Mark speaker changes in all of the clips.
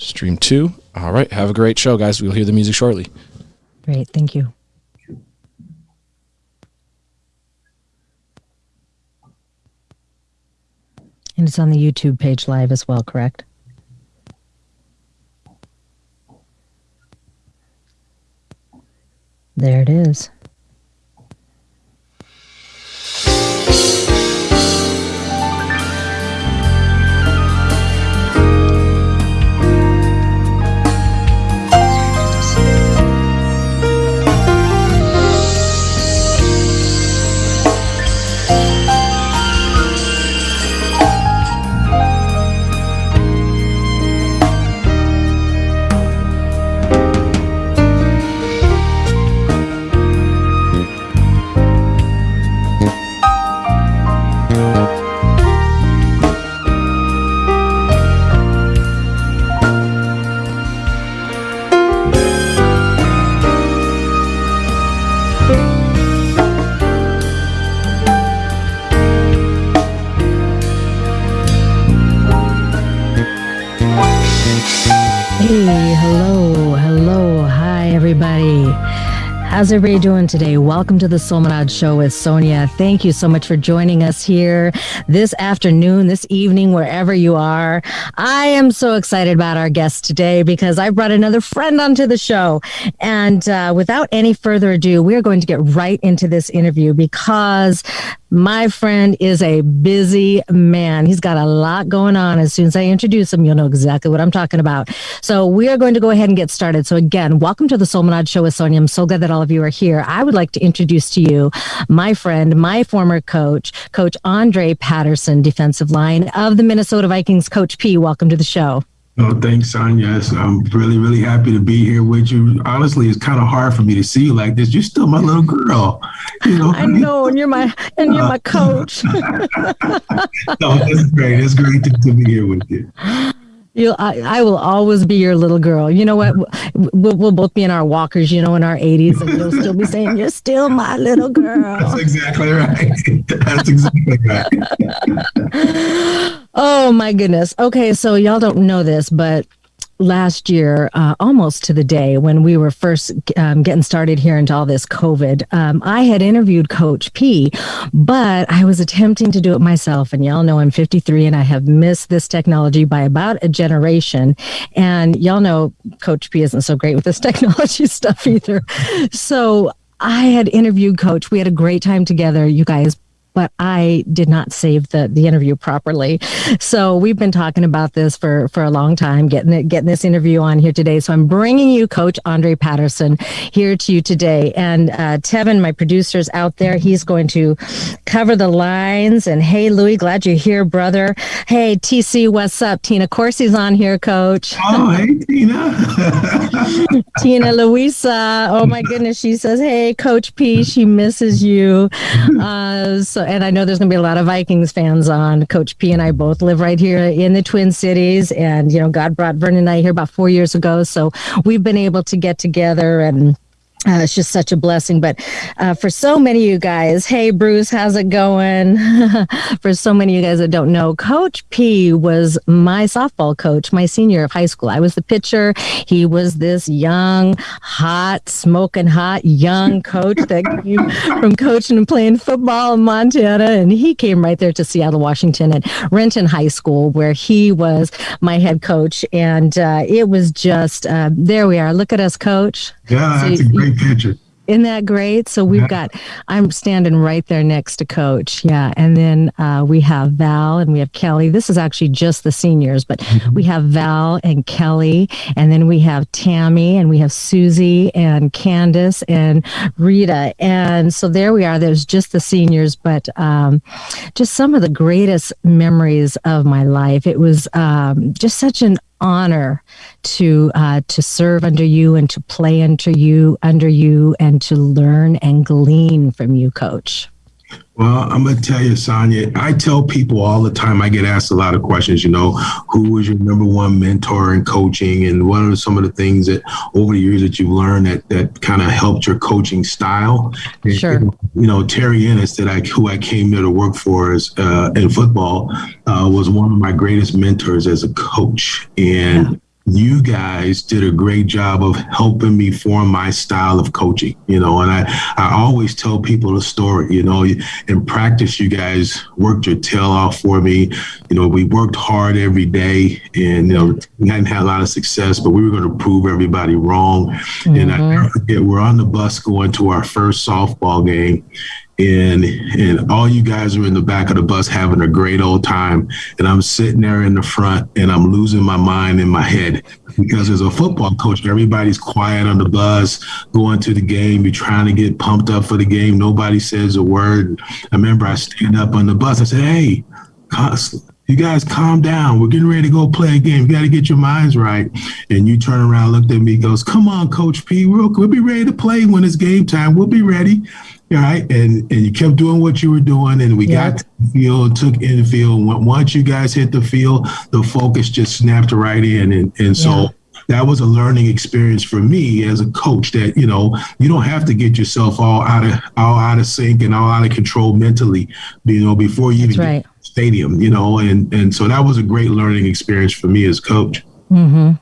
Speaker 1: Stream two. All right. Have a great show, guys. We'll hear the music shortly.
Speaker 2: Great. Thank you. And it's on the YouTube page live as well, correct? There it is. How's everybody doing today? Welcome to the Soulmanad Show with Sonia. Thank you so much for joining us here this afternoon, this evening, wherever you are. I am so excited about our guest today because I brought another friend onto the show. And uh, without any further ado, we're going to get right into this interview because my friend is a busy man. He's got a lot going on. As soon as I introduce him, you'll know exactly what I'm talking about. So we are going to go ahead and get started. So again, welcome to the Soulmanad Show with Sonia. I'm so glad that all of you are here. I would like to introduce to you my friend, my former coach, Coach Andre Patterson, defensive line of the Minnesota Vikings. Coach P, welcome to the show.
Speaker 3: Oh, thanks, Sonia. Yes, I'm really, really happy to be here with you. Honestly, it's kind of hard for me to see you like this. You're still my little girl.
Speaker 2: You know, I know, and you're my and you're my coach. no,
Speaker 3: it's great. It's great to, to be here with you.
Speaker 2: You, I, I will always be your little girl. You know what? We'll, we'll both be in our walkers, you know, in our 80s, and you'll still be saying, You're still my little girl.
Speaker 3: That's exactly right. That's exactly right.
Speaker 2: oh, my goodness. Okay, so y'all don't know this, but last year, uh, almost to the day when we were first um, getting started here into all this COVID, um, I had interviewed Coach P, but I was attempting to do it myself. And y'all know I'm 53 and I have missed this technology by about a generation. And y'all know Coach P isn't so great with this technology stuff either. So I had interviewed Coach. We had a great time together, you guys but I did not save the the interview properly. So we've been talking about this for for a long time, getting it, getting this interview on here today. So I'm bringing you Coach Andre Patterson here to you today, and uh, Tevin, my producer's out there. He's going to cover the lines. And hey, Louie, glad you're here, brother. Hey, TC, what's up? Tina Corsi's on here, Coach.
Speaker 3: Oh, hey, Tina.
Speaker 2: Tina Louisa. Oh my goodness, she says, hey, Coach P. She misses you. Uh, so and I know there's going to be a lot of Vikings fans on. Coach P and I both live right here in the Twin Cities, and you know, God brought Vernon and I here about four years ago, so we've been able to get together and uh, it's just such a blessing. But uh, for so many of you guys, hey, Bruce, how's it going? for so many of you guys that don't know, Coach P was my softball coach my senior of high school. I was the pitcher. He was this young, hot, smoking hot, young coach that came from coaching and playing football in Montana. And he came right there to Seattle, Washington at Renton High School, where he was my head coach. And uh, it was just, uh, there we are. Look at us, coach.
Speaker 3: Yeah, that's so, a great picture.
Speaker 2: Isn't that great? So we've yeah. got, I'm standing right there next to Coach. Yeah. And then uh, we have Val and we have Kelly. This is actually just the seniors, but mm-hmm. we have Val and Kelly. And then we have Tammy and we have Susie and Candace and Rita. And so there we are. There's just the seniors, but um, just some of the greatest memories of my life. It was um, just such an honor to uh, to serve under you and to play under you under you and to learn and glean from you, Coach.
Speaker 3: Well, I'm going to tell you, Sonia, I tell people all the time, I get asked a lot of questions, you know, who was your number one mentor in coaching? And what are some of the things that over the years that you've learned that, that kind of helped your coaching style?
Speaker 2: Sure.
Speaker 3: And, you know, Terry Ennis, that I, who I came there to work for as, uh, in football, uh, was one of my greatest mentors as a coach. And, yeah you guys did a great job of helping me form my style of coaching, you know, and I, I always tell people the story, you know, in practice, you guys worked your tail off for me. You know, we worked hard every day and, you know, we hadn't had a lot of success, but we were going to prove everybody wrong. Mm-hmm. And I mm-hmm. never forget, we're on the bus going to our first softball game and and all you guys are in the back of the bus having a great old time and i'm sitting there in the front and i'm losing my mind in my head because as a football coach everybody's quiet on the bus going to the game you're trying to get pumped up for the game nobody says a word i remember i stand up on the bus i said hey you guys calm down. We're getting ready to go play a game. You got to get your minds right. And you turn around, looked at me, goes, "Come on, Coach P. We'll, we'll be ready to play when it's game time. We'll be ready." Right? And and you kept doing what you were doing, and we yeah. got to the field, took in the field. Once you guys hit the field, the focus just snapped right in, and and so. Yeah. That was a learning experience for me as a coach. That you know you don't have to get yourself all out of all out of sync and all out of control mentally, you know, before you That's even right. get stadium. You know, and and so that was a great learning experience for me as coach.
Speaker 2: Mm-hmm.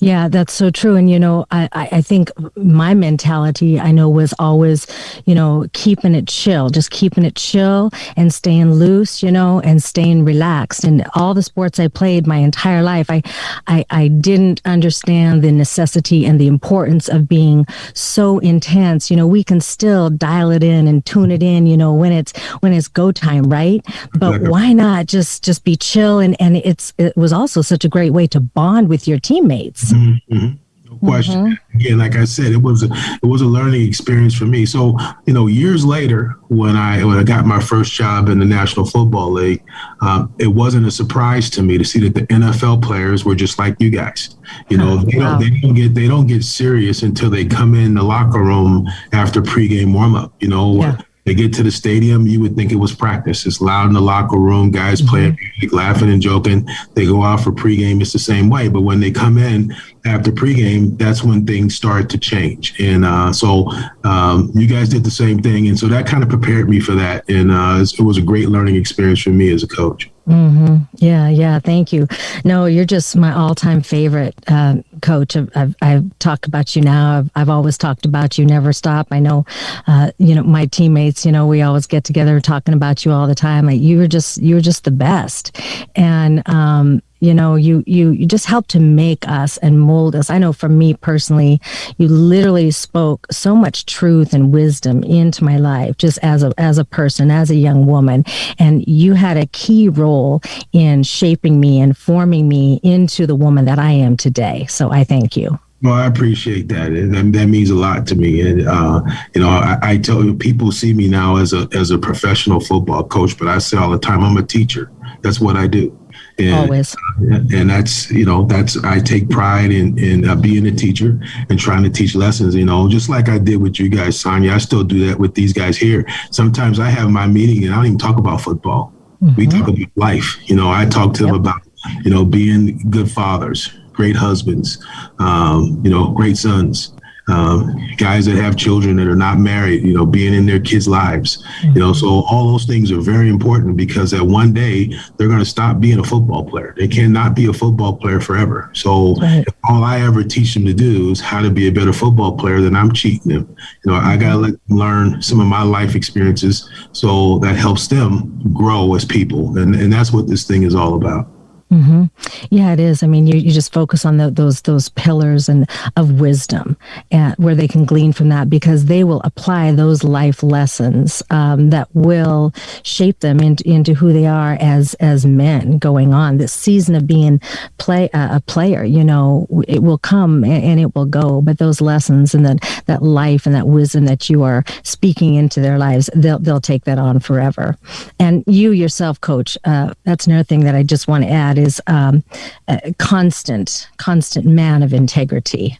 Speaker 2: Yeah, that's so true. And, you know, I, I think my mentality, I know, was always, you know, keeping it chill, just keeping it chill and staying loose, you know, and staying relaxed. And all the sports I played my entire life, I, I, I didn't understand the necessity and the importance of being so intense. You know, we can still dial it in and tune it in, you know, when it's, when it's go time, right? But why not just, just be chill? And, and it's, it was also such a great way to bond with your team teammates.
Speaker 3: Mm-hmm. mm-hmm. No question. Mm-hmm. Again, like I said, it was a it was a learning experience for me. So, you know, years later, when I when I got my first job in the National Football League, um, it wasn't a surprise to me to see that the NFL players were just like you guys. You know, they wow. don't they don't get they don't get serious until they come in the locker room after pregame warm up. You know. Yeah they get to the stadium, you would think it was practice. It's loud in the locker room, guys mm-hmm. playing music, laughing and joking. They go out for pregame, it's the same way. But when they come in after pregame, that's when things start to change. And uh, so um, you guys did the same thing. And so that kind of prepared me for that. And uh, it was a great learning experience for me as a coach.
Speaker 2: Mm-hmm. Yeah, yeah. Thank you. No, you're just my all-time favorite uh, coach. I've, I've, I've, talked about you now. I've, I've, always talked about you. Never stop. I know, uh, you know, my teammates. You know, we always get together talking about you all the time. Like, you were just, you were just the best. And um, you know you you you just help to make us and mold us i know for me personally you literally spoke so much truth and wisdom into my life just as a as a person as a young woman and you had a key role in shaping me and forming me into the woman that i am today so i thank you
Speaker 3: well, I appreciate that, and that means a lot to me. And uh, you know, I, I, tell you, people see me now as a as a professional football coach, but I say all the time, I'm a teacher. That's what I do.
Speaker 2: And, Always.
Speaker 3: And that's, you know, that's, I take pride in, in uh, being a teacher and trying to teach lessons, you know, just like I did with you guys, Sonia. I still do that with these guys here. Sometimes I have my meeting and I don't even talk about football. Mm-hmm. We talk about life. You know, I talk to yep. them about, you know, being good fathers, great husbands, um, you know, great sons um, guys that have children that are not married, you know, being in their kids' lives, mm-hmm. you know, so all those things are very important because at one day they're going to stop being a football player. They cannot be a football player forever. So right. all I ever teach them to do is how to be a better football player, then I'm cheating them. You know, I got to let them learn some of my life experiences so that helps them grow as people. And, and that's what this thing is all about.
Speaker 2: Mm-hmm. Yeah, it is. I mean, you, you just focus on the, those those pillars and of wisdom, and where they can glean from that because they will apply those life lessons um, that will shape them into, into who they are as as men going on. This season of being play uh, a player, you know, it will come and, and, it will go, but those lessons and that that life and that wisdom that you are speaking into their lives, they'll they'll take that on forever. And you yourself, Coach, uh, that's another thing that I just want to add is um, a constant, constant man of integrity.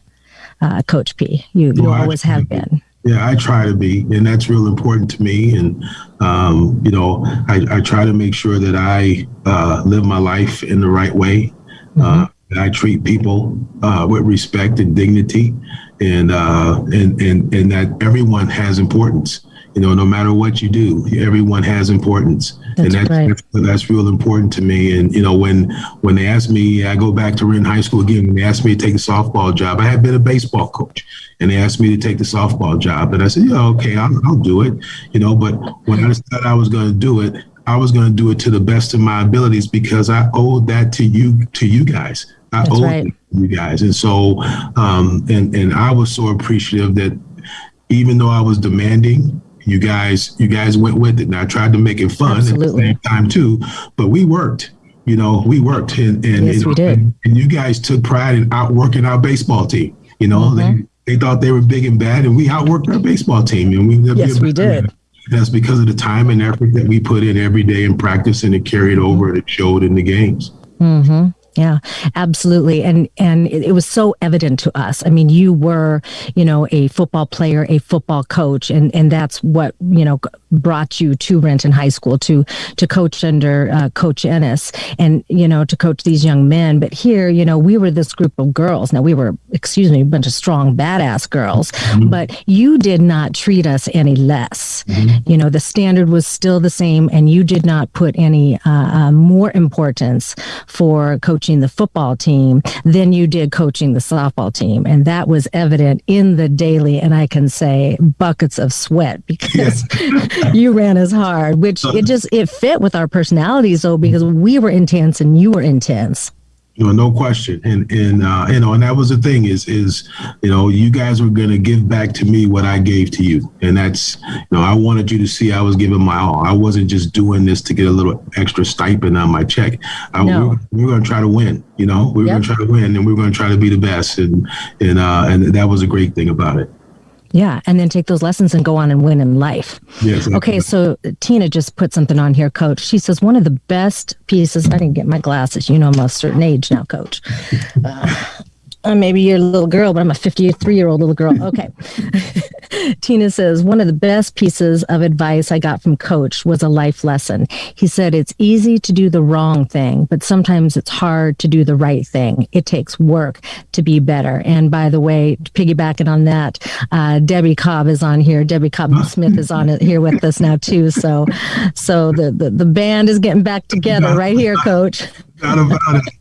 Speaker 2: Uh, Coach P, you you well, always have been.
Speaker 3: Yeah, I try to be, and that's real important to me. And um, you know, I, I, try to make sure that I uh, live my life in the right way. Mm-hmm. Uh, I treat people uh, with respect and dignity, and uh, and and and that everyone has importance you know, no matter what you do, everyone has importance,
Speaker 2: That's
Speaker 3: and that's,
Speaker 2: right.
Speaker 3: that's that's real important to me. And you know, when when they asked me, I go back to Renton High School again. When they asked me to take a softball job, I had been a baseball coach, and they asked me to take the softball job, and I said, yeah, okay, I'll, I'll do it. You know, but when I decided I was going to do it, I was going to do it to the best of my abilities because I owed that to you to you guys. I
Speaker 2: That's
Speaker 3: owed
Speaker 2: right.
Speaker 3: it to you guys, and so um, and and I was so appreciative that even though I was demanding, you guys you guys went with it. And I tried to make it fun
Speaker 2: Absolutely.
Speaker 3: at the same time too, but we worked. You know, we worked, and and,
Speaker 2: Yes,
Speaker 3: you
Speaker 2: we did.
Speaker 3: and, and you guys took pride in outworking our baseball team. You know,
Speaker 2: Mhm.
Speaker 3: they they thought they were big and bad, and we outworked our baseball team, and we
Speaker 2: Yes, we did.
Speaker 3: That's because of the time and effort that we put in every day in practice, and it carried over and it showed in the games.
Speaker 2: hmm Yeah, absolutely. And and it, it was so evident to us. I mean, you were, you know, a football player, a football coach, and and that's what you know brought you to Renton High School to to coach under uh, Coach Ennis, and you know to coach these young men. But here, you know, we were this group of girls. Now we were, excuse me, a bunch of strong, badass girls, but you did not treat us any less. You know, the standard was still the same, and you did not put any uh, uh, more importance for coaching the football team than you did coaching the softball team. And that was evident in the daily, and I can say buckets of sweat because you ran as hard, which it just, it fit with our personalities though, because we were intense and you were intense.
Speaker 3: You know, no question. And and uh, you know, and that was the thing is is you know, you guys were gonna give back to me what I gave to you. And that's you know, I wanted you to see I was giving my all. I wasn't just doing this to get a little extra stipend on my check. I,
Speaker 2: No.
Speaker 3: we, were, we gonna try to win, you know, we were
Speaker 2: Yep.
Speaker 3: gonna try to win and we were gonna try to be the best. And and uh and that was a great thing about it.
Speaker 2: Yeah. And then take those lessons and go on and win in life.
Speaker 3: Yes.
Speaker 2: Okay, so Tina just put something on here, Coach. She says one of the best pieces. I didn't get my glasses. You know, I'm a certain age now, Coach. Uh, maybe you're a little girl, but I'm a 53 year old little girl. Okay. Tina says one of the best pieces of advice I got from Coach was a life lesson. He said it's easy to do the wrong thing, but sometimes it's hard to do the right thing. It takes work to be better. And by the way, piggybacking on that, uh, Debbie Cobb is on here. Debbie Cobb Smith is on it here with us now too. So, so the, the the band is getting back together right here, Coach.
Speaker 3: Not about it.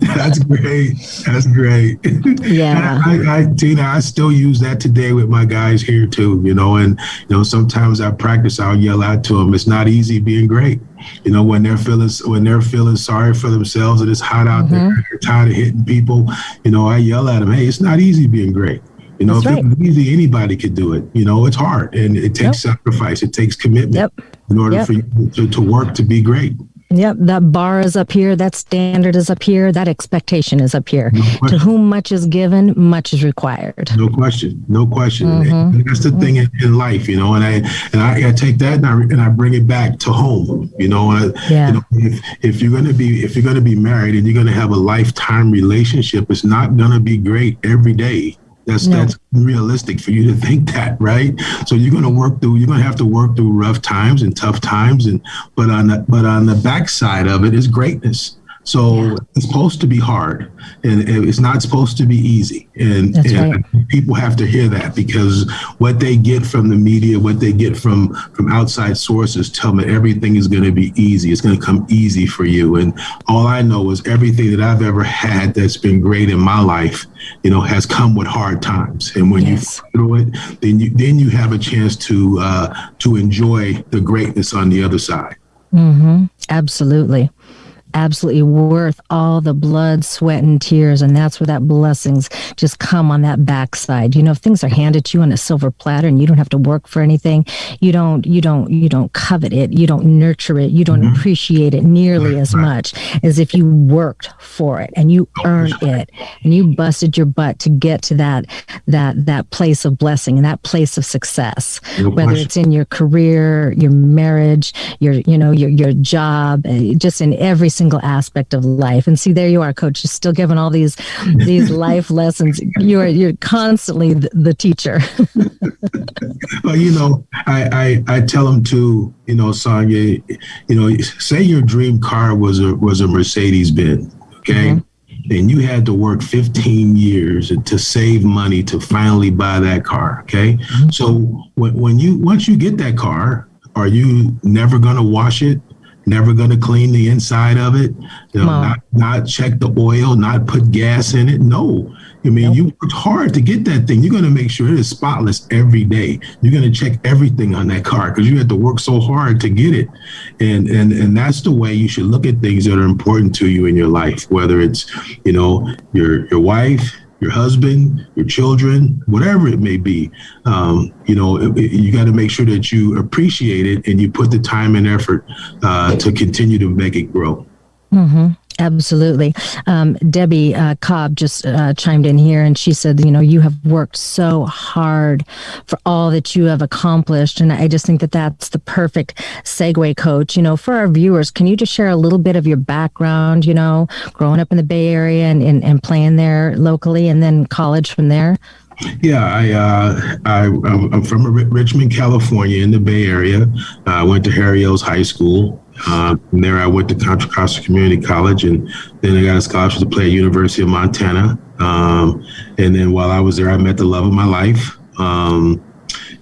Speaker 3: That's great. That's great.
Speaker 2: Yeah.
Speaker 3: I, I, Tina, I still use that today with my guys here too. You know, and you know sometimes I practice. I'll yell out to them. It's not easy being great. You know, when they're feeling when they're feeling sorry for themselves and it's hot out there, mm-hmm. they're tired of hitting people. You know, I yell at them. Hey, it's not easy being great. You know,
Speaker 2: That's
Speaker 3: if it was easy, anybody could do it. You know, it's hard and it takes sacrifice. It takes commitment
Speaker 2: Yep.
Speaker 3: in order
Speaker 2: Yep.
Speaker 3: for you to, to work to be great.
Speaker 2: Yep, that bar is up here, that standard is up here, that expectation is up here. To whom much is given, much is required.
Speaker 3: No question, no question.
Speaker 2: Mm-hmm.
Speaker 3: That's the thing in, in life, you know. And I and I, I take that and I and I bring it back to home, you know. And I,
Speaker 2: Yeah.
Speaker 3: you know, if, if you're gonna be if you're gonna be married and you're gonna have a lifetime relationship, it's not gonna be great every day. That's
Speaker 2: No.
Speaker 3: that's realistic for you to think that, right? So you're gonna work through. You're gonna have to work through rough times and tough times, and but on the but on the backside of it is greatness. So it's supposed to be hard, and it's not supposed to be easy. And, and people have to hear that because what they get from the media, what they get from from outside sources, tell them everything is going to be easy. It's going to come easy for you. And all I know is everything that I've ever had that's been great in my life, you know, has come with hard times. And when
Speaker 2: Yes.
Speaker 3: you through it, then you then you have a chance to uh, to enjoy the greatness on the other side.
Speaker 2: Mm-hmm. Absolutely. Absolutely worth all the blood, sweat, and tears. And that's where that blessings just come on that backside. You know, if things are handed to you on a silver platter and you don't have to work for anything, you don't, you don't, you don't covet it, you don't nurture it, you don't appreciate it nearly as much as if you worked for it and you earned it and you busted your butt to get to that that that place of blessing and that place of success. Whether it's in your career your marriage your you know your your job uh, just in every single aspect of life and see there you are coach you're still giving all these these life lessons you're you're constantly the, the teacher
Speaker 3: Well, you know, I, I I tell them to, you know, Sonia, you know, say your dream car was a was a Mercedes Benz, okay, and you had to work 15 years to save money to finally buy that car. Okay. Mm-hmm. So when, when you, once you get that car, are you never going to wash it? Never going to clean the inside of it? You know, not, not check the oil, not put gas in it? No. I mean, you worked hard to get that thing. You're going to make sure it is spotless every day. You're going to check everything on that car because you had to work so hard to get it. And and and that's the way you should look at things that are important to you in your life, whether it's, you know, your your wife, your husband, your children, whatever it may be. Um, you know, it, it, you got to make sure that you appreciate it and you put the time and effort uh, to continue to make it grow.
Speaker 2: Mm-hmm. Absolutely. Um, Debbie uh, Cobb just uh, chimed in here and she said, you know, you have worked so hard for all that you have accomplished. And I just think that that's the perfect segue, coach. You know, for our viewers, can you just share a little bit of your background, you know, growing up in the Bay Area and, and, and playing there locally and then college from there?
Speaker 3: Yeah, I, uh, I I'm from Richmond, California, in the Bay Area. I went to Harry Hill's High School. Uh, from there, I went to Contra Costa Community College, and then I got a scholarship to play at University of Montana. Um, and then while I was there, I met the love of my life. Um,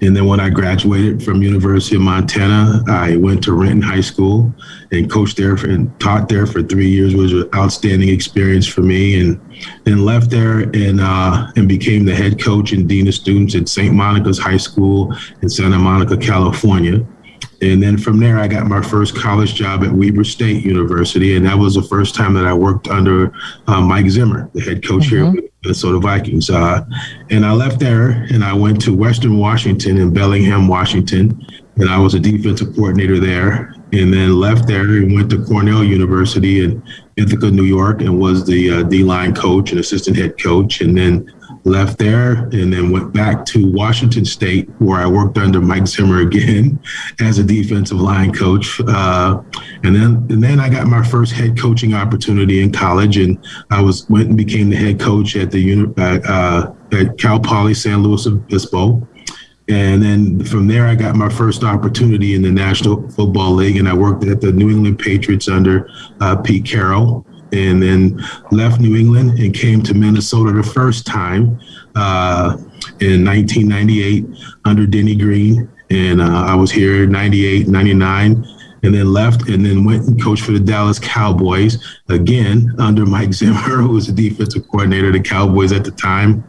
Speaker 3: and then when I graduated from University of Montana, I went to Renton High School and coached there for, and taught there for three years. It was an outstanding experience for me, and then left there and uh, and became the head coach and dean of students at St. Monica's High School in Santa Monica, California. And then from there, I got my first college job at Weber State University. And that was the first time that I worked under uh, Mike Zimmer, the head coach mm-hmm. here with Minnesota Vikings. Uh, and I left there and I went to Western Washington in Bellingham, Washington. And I was a defensive coordinator there. And then left there and went to Cornell University in Ithaca, New York, and was the uh, D line coach and assistant head coach. And then left there and then went back to Washington State, where I worked under Mike Zimmer again as a defensive line coach. Uh, and then and then I got my first head coaching opportunity in college, and I was went and became the head coach at the uh, at Cal Poly San Luis Obispo. And then from there, I got my first opportunity in the National Football League, and I worked at the New England Patriots under uh, Pete Carroll and then left New England and came to Minnesota the first time uh, in 1998 under Denny Green. And uh, I was here 98, 99, and then left and then went and coached for the Dallas Cowboys again under Mike Zimmer, who was the defensive coordinator of the Cowboys at the time.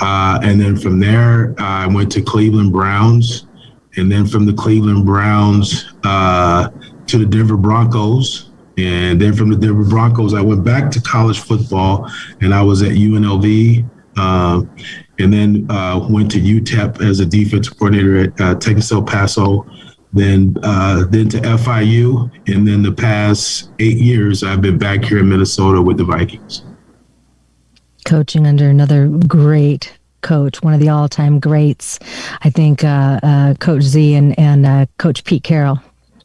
Speaker 3: Uh, and then from there, I went to Cleveland Browns. And then from the Cleveland Browns uh, to the Denver Broncos, and then from the Denver Broncos, I went back to college football and I was at UNLV. Uh, and then uh, went to UTEP as a defensive coordinator at uh, Texas El Paso. Then, uh, then to FIU, and then the past eight years, I've been back here in Minnesota with the Vikings.
Speaker 2: Coaching under another great coach, one of the all-time greats, I think, uh, uh, Coach Z and and Coach Pete Carroll.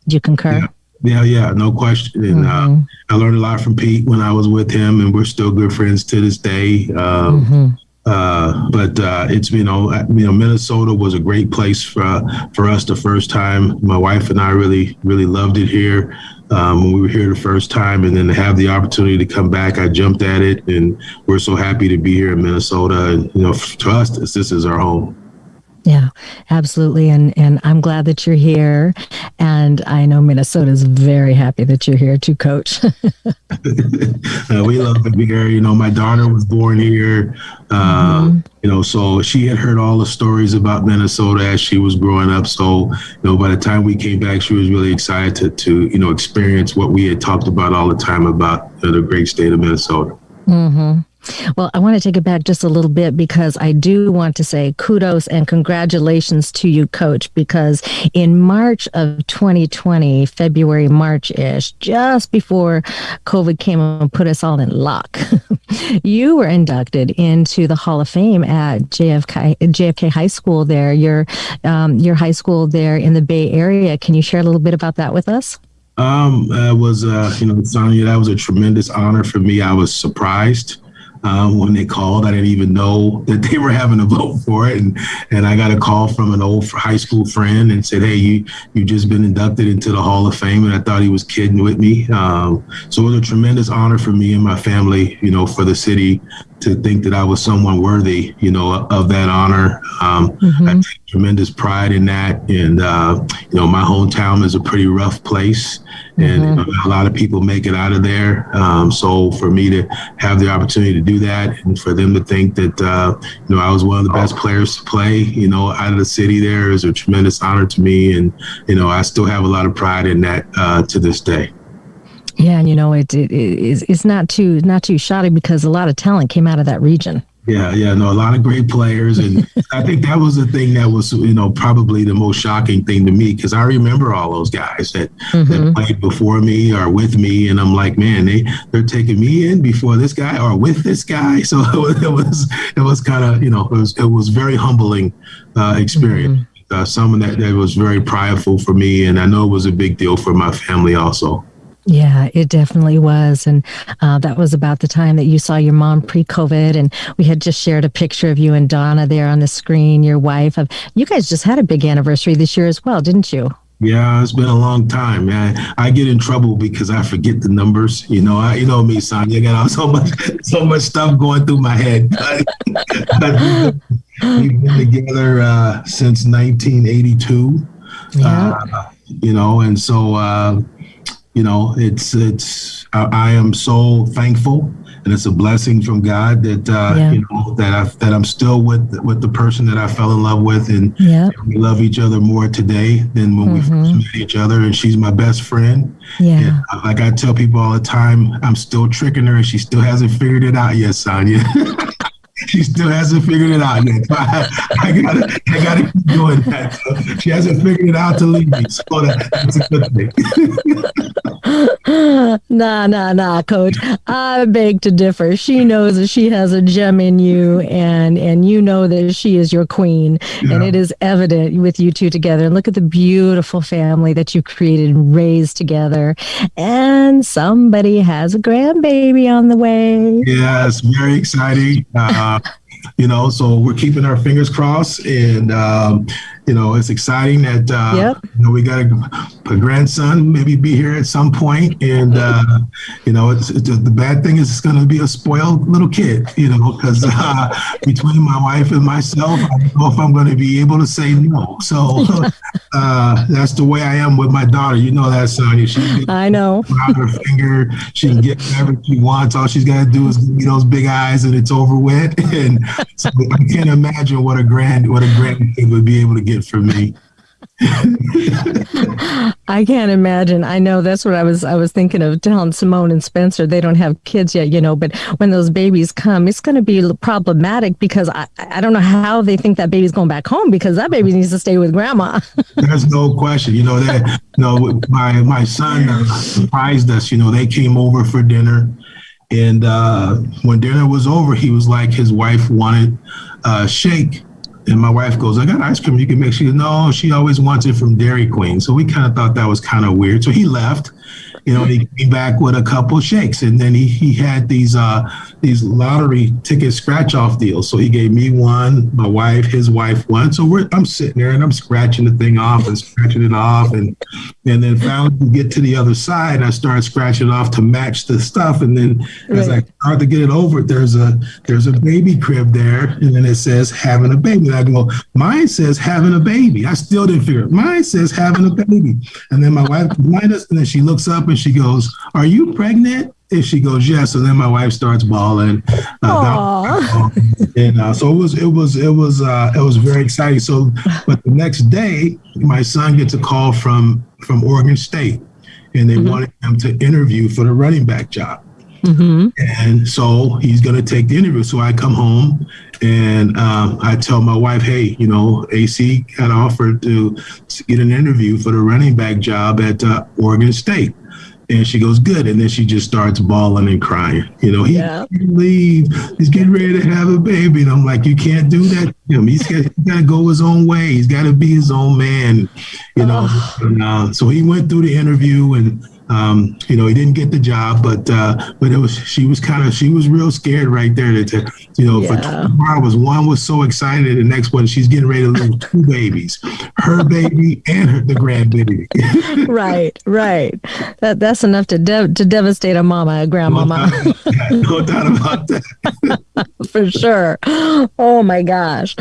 Speaker 2: Do you concur?
Speaker 3: Yeah. Yeah, yeah, no question. And uh, mm-hmm. uh, I learned a lot from Pete when I was with him, and we're still good friends to this day. Um, mm-hmm. uh, but uh, it's you know you know Minnesota was a great place for for us the first time. My wife and I really really loved it here um, when we were here the first time, and then to have the opportunity to come back, I jumped at it, and we're so happy to be here in Minnesota. And you know, to us, this, this is our home.
Speaker 2: Yeah, absolutely. And and I'm glad that you're here. And I know Minnesota is very happy that you're here too, coach. uh,
Speaker 3: we love to be here. You know, my daughter was born here. Uh, mm-hmm. You know, so she had heard all the stories about Minnesota as she was growing up. So, you know, by the time we came back, she was really excited to, to you know, experience what we had talked about all the time about uh, the great state of Minnesota.
Speaker 2: Mm-hmm. Well, I want to take it back just a little bit because I do want to say kudos and congratulations to you, coach, because in March of 2020, February, March ish, just before COVID came and put us all in lock, you were inducted into the Hall of Fame at JFK, JFK High School there, your, um, your high school there in the Bay Area. Can you share a little bit about that with us?
Speaker 3: Um, was, uh, you know, Sonia, that was a tremendous honor for me. I was surprised. Um, when they called. I didn't even know that they were having a vote for it, and and I got a call from an old high school friend and said, "Hey, you you've just been inducted into the Hall of Fame," and I thought he was kidding with me. Um, so it was a tremendous honor for me and my family, you know, for the city to think that I was someone worthy, you know, of that honor. Um, mm-hmm. I take tremendous pride in that, and uh, you know, my hometown is a pretty rough place and you know, a lot of people make it out of there. Um, so for me to have the opportunity to do that, and for them to think that uh, you know I was one of the best players to play, you know, out of the city, there is a tremendous honor to me, and you know I still have a lot of pride in that uh, to this day.
Speaker 2: Yeah, and you know it, it, it it's not too not too shoddy because a lot of talent came out of that region.
Speaker 3: Yeah, yeah, no, a lot of great players, and I think that was the thing that was, you know, probably the most shocking thing to me because I remember all those guys that, mm-hmm. that played before me or with me, and I'm like, man, they they're taking me in before this guy or with this guy, so it was it was, was kind of, you know, it was it was very humbling uh, experience. Mm-hmm. Uh, something that, that was very prideful for me, and I know it was a big deal for my family also.
Speaker 2: Yeah, it definitely was. And uh, that was about the time that you saw your mom pre COVID. And we had just shared a picture of you and Donna there on the screen, your wife. Of, you guys just had a big anniversary this year as well, didn't you?
Speaker 3: Yeah, it's been a long time, man. I get in trouble because I forget the numbers. You know, I, you know me, Sonia. I got so much, so much stuff going through my head. We've been together uh, since 1982. Yeah. Uh, you know, and so uh, you know, it's it's I, I, am so thankful, and it's a blessing from God that uh, yeah. you know that I that I'm still with with the person that I fell in love with, and, yeah. and we love each other more today than when mm-hmm. we first met each other. And she's my best friend.
Speaker 2: Yeah, and,
Speaker 3: uh, like I tell people all the time, I'm still tricking her, and she still hasn't figured it out yet, Sonia. she still hasn't figured it out yet. I, I, gotta, I gotta keep doing that. So she hasn't figured it out to leave me, so that, that's a good
Speaker 2: thing. nah, nah, nah, Coach. I beg to differ. She knows that she has a gem in you, and and you know that she is your queen, yeah. and it is evident with you two together. And look at the beautiful family that you created and raised together. And somebody has a grandbaby on the way.
Speaker 3: Yes, very exciting. Uh, you know, so we're keeping our fingers crossed, and um, you know, it's exciting that uh, yep. you know we got a, a, grandson maybe be here at some point, and uh, you know, it's, it's, the bad thing is it's going to be a spoiled little kid, you know, because uh, between my wife and myself, I don't know if I'm going to be able to say no. So uh, that's the way I am with my daughter. You know that, Sonia. She
Speaker 2: I know.
Speaker 3: Out her finger, she can get whatever she wants. All she's got to do is give me those big eyes, and it's over with. And so I can't imagine what a grand what a grandkid would be able to get for me.
Speaker 2: I can't imagine. I know that's what I was I was thinking of telling Simone and Spencer. They don't have kids yet, you know, but when those babies come, it's going to be problematic because I, I don't know how they think that baby's going back home because that baby needs to stay with grandma.
Speaker 3: There's no question. You know that you know my my son uh, surprised us, you know, they came over for dinner and uh, when dinner was over, he was like his wife wanted a shake and my wife goes, I got ice cream you can make. She goes, No, she always wants it from Dairy Queen. So we kind of thought that was kind of weird. So he left you know, he came back with a couple shakes, and then he he had these uh these lottery ticket scratch off deals. So he gave me one, my wife, his wife one. So we're I'm sitting there and I'm scratching the thing off and scratching it off, and and then finally we get to the other side. and I start scratching it off to match the stuff, and then right. as I start to get it over, there's a there's a baby crib there, and then it says having a baby. And I go, mine says having a baby. I still didn't figure it. Mine says having a baby, and then my wife behind us, and then she looks up and she goes, Are you pregnant? And she goes, Yes. And then my wife starts bawling. Uh, and uh, so it was, it was, it was, uh, it was very exciting. So, but the next day, my son gets a call from from Oregon State, and they mm-hmm. wanted him to interview for the running back job. Mm-hmm. And so he's going to take the interview. So I come home and um, I tell my wife, hey, you know, AC got offered to, to get an interview for the running back job at uh, Oregon State. And she goes, good. And then she just starts bawling and crying. You know, he yeah. leave. He's getting ready to have a baby. And I'm like, you can't do that to him. He's got, got to go his own way. He's got to be his own man, you know. Oh. And, uh, so he went through the interview and um, you know, he didn't get the job, but uh, but it was she was kind of she was real scared right there. To, to you know, yeah. for hours, one was so excited, the next one she's getting ready to lose two babies, her baby and her, the grandbaby.
Speaker 2: right, right. That that's enough to de- to devastate a mama, a grandmama.
Speaker 3: No doubt about that.
Speaker 2: for sure. Oh my gosh.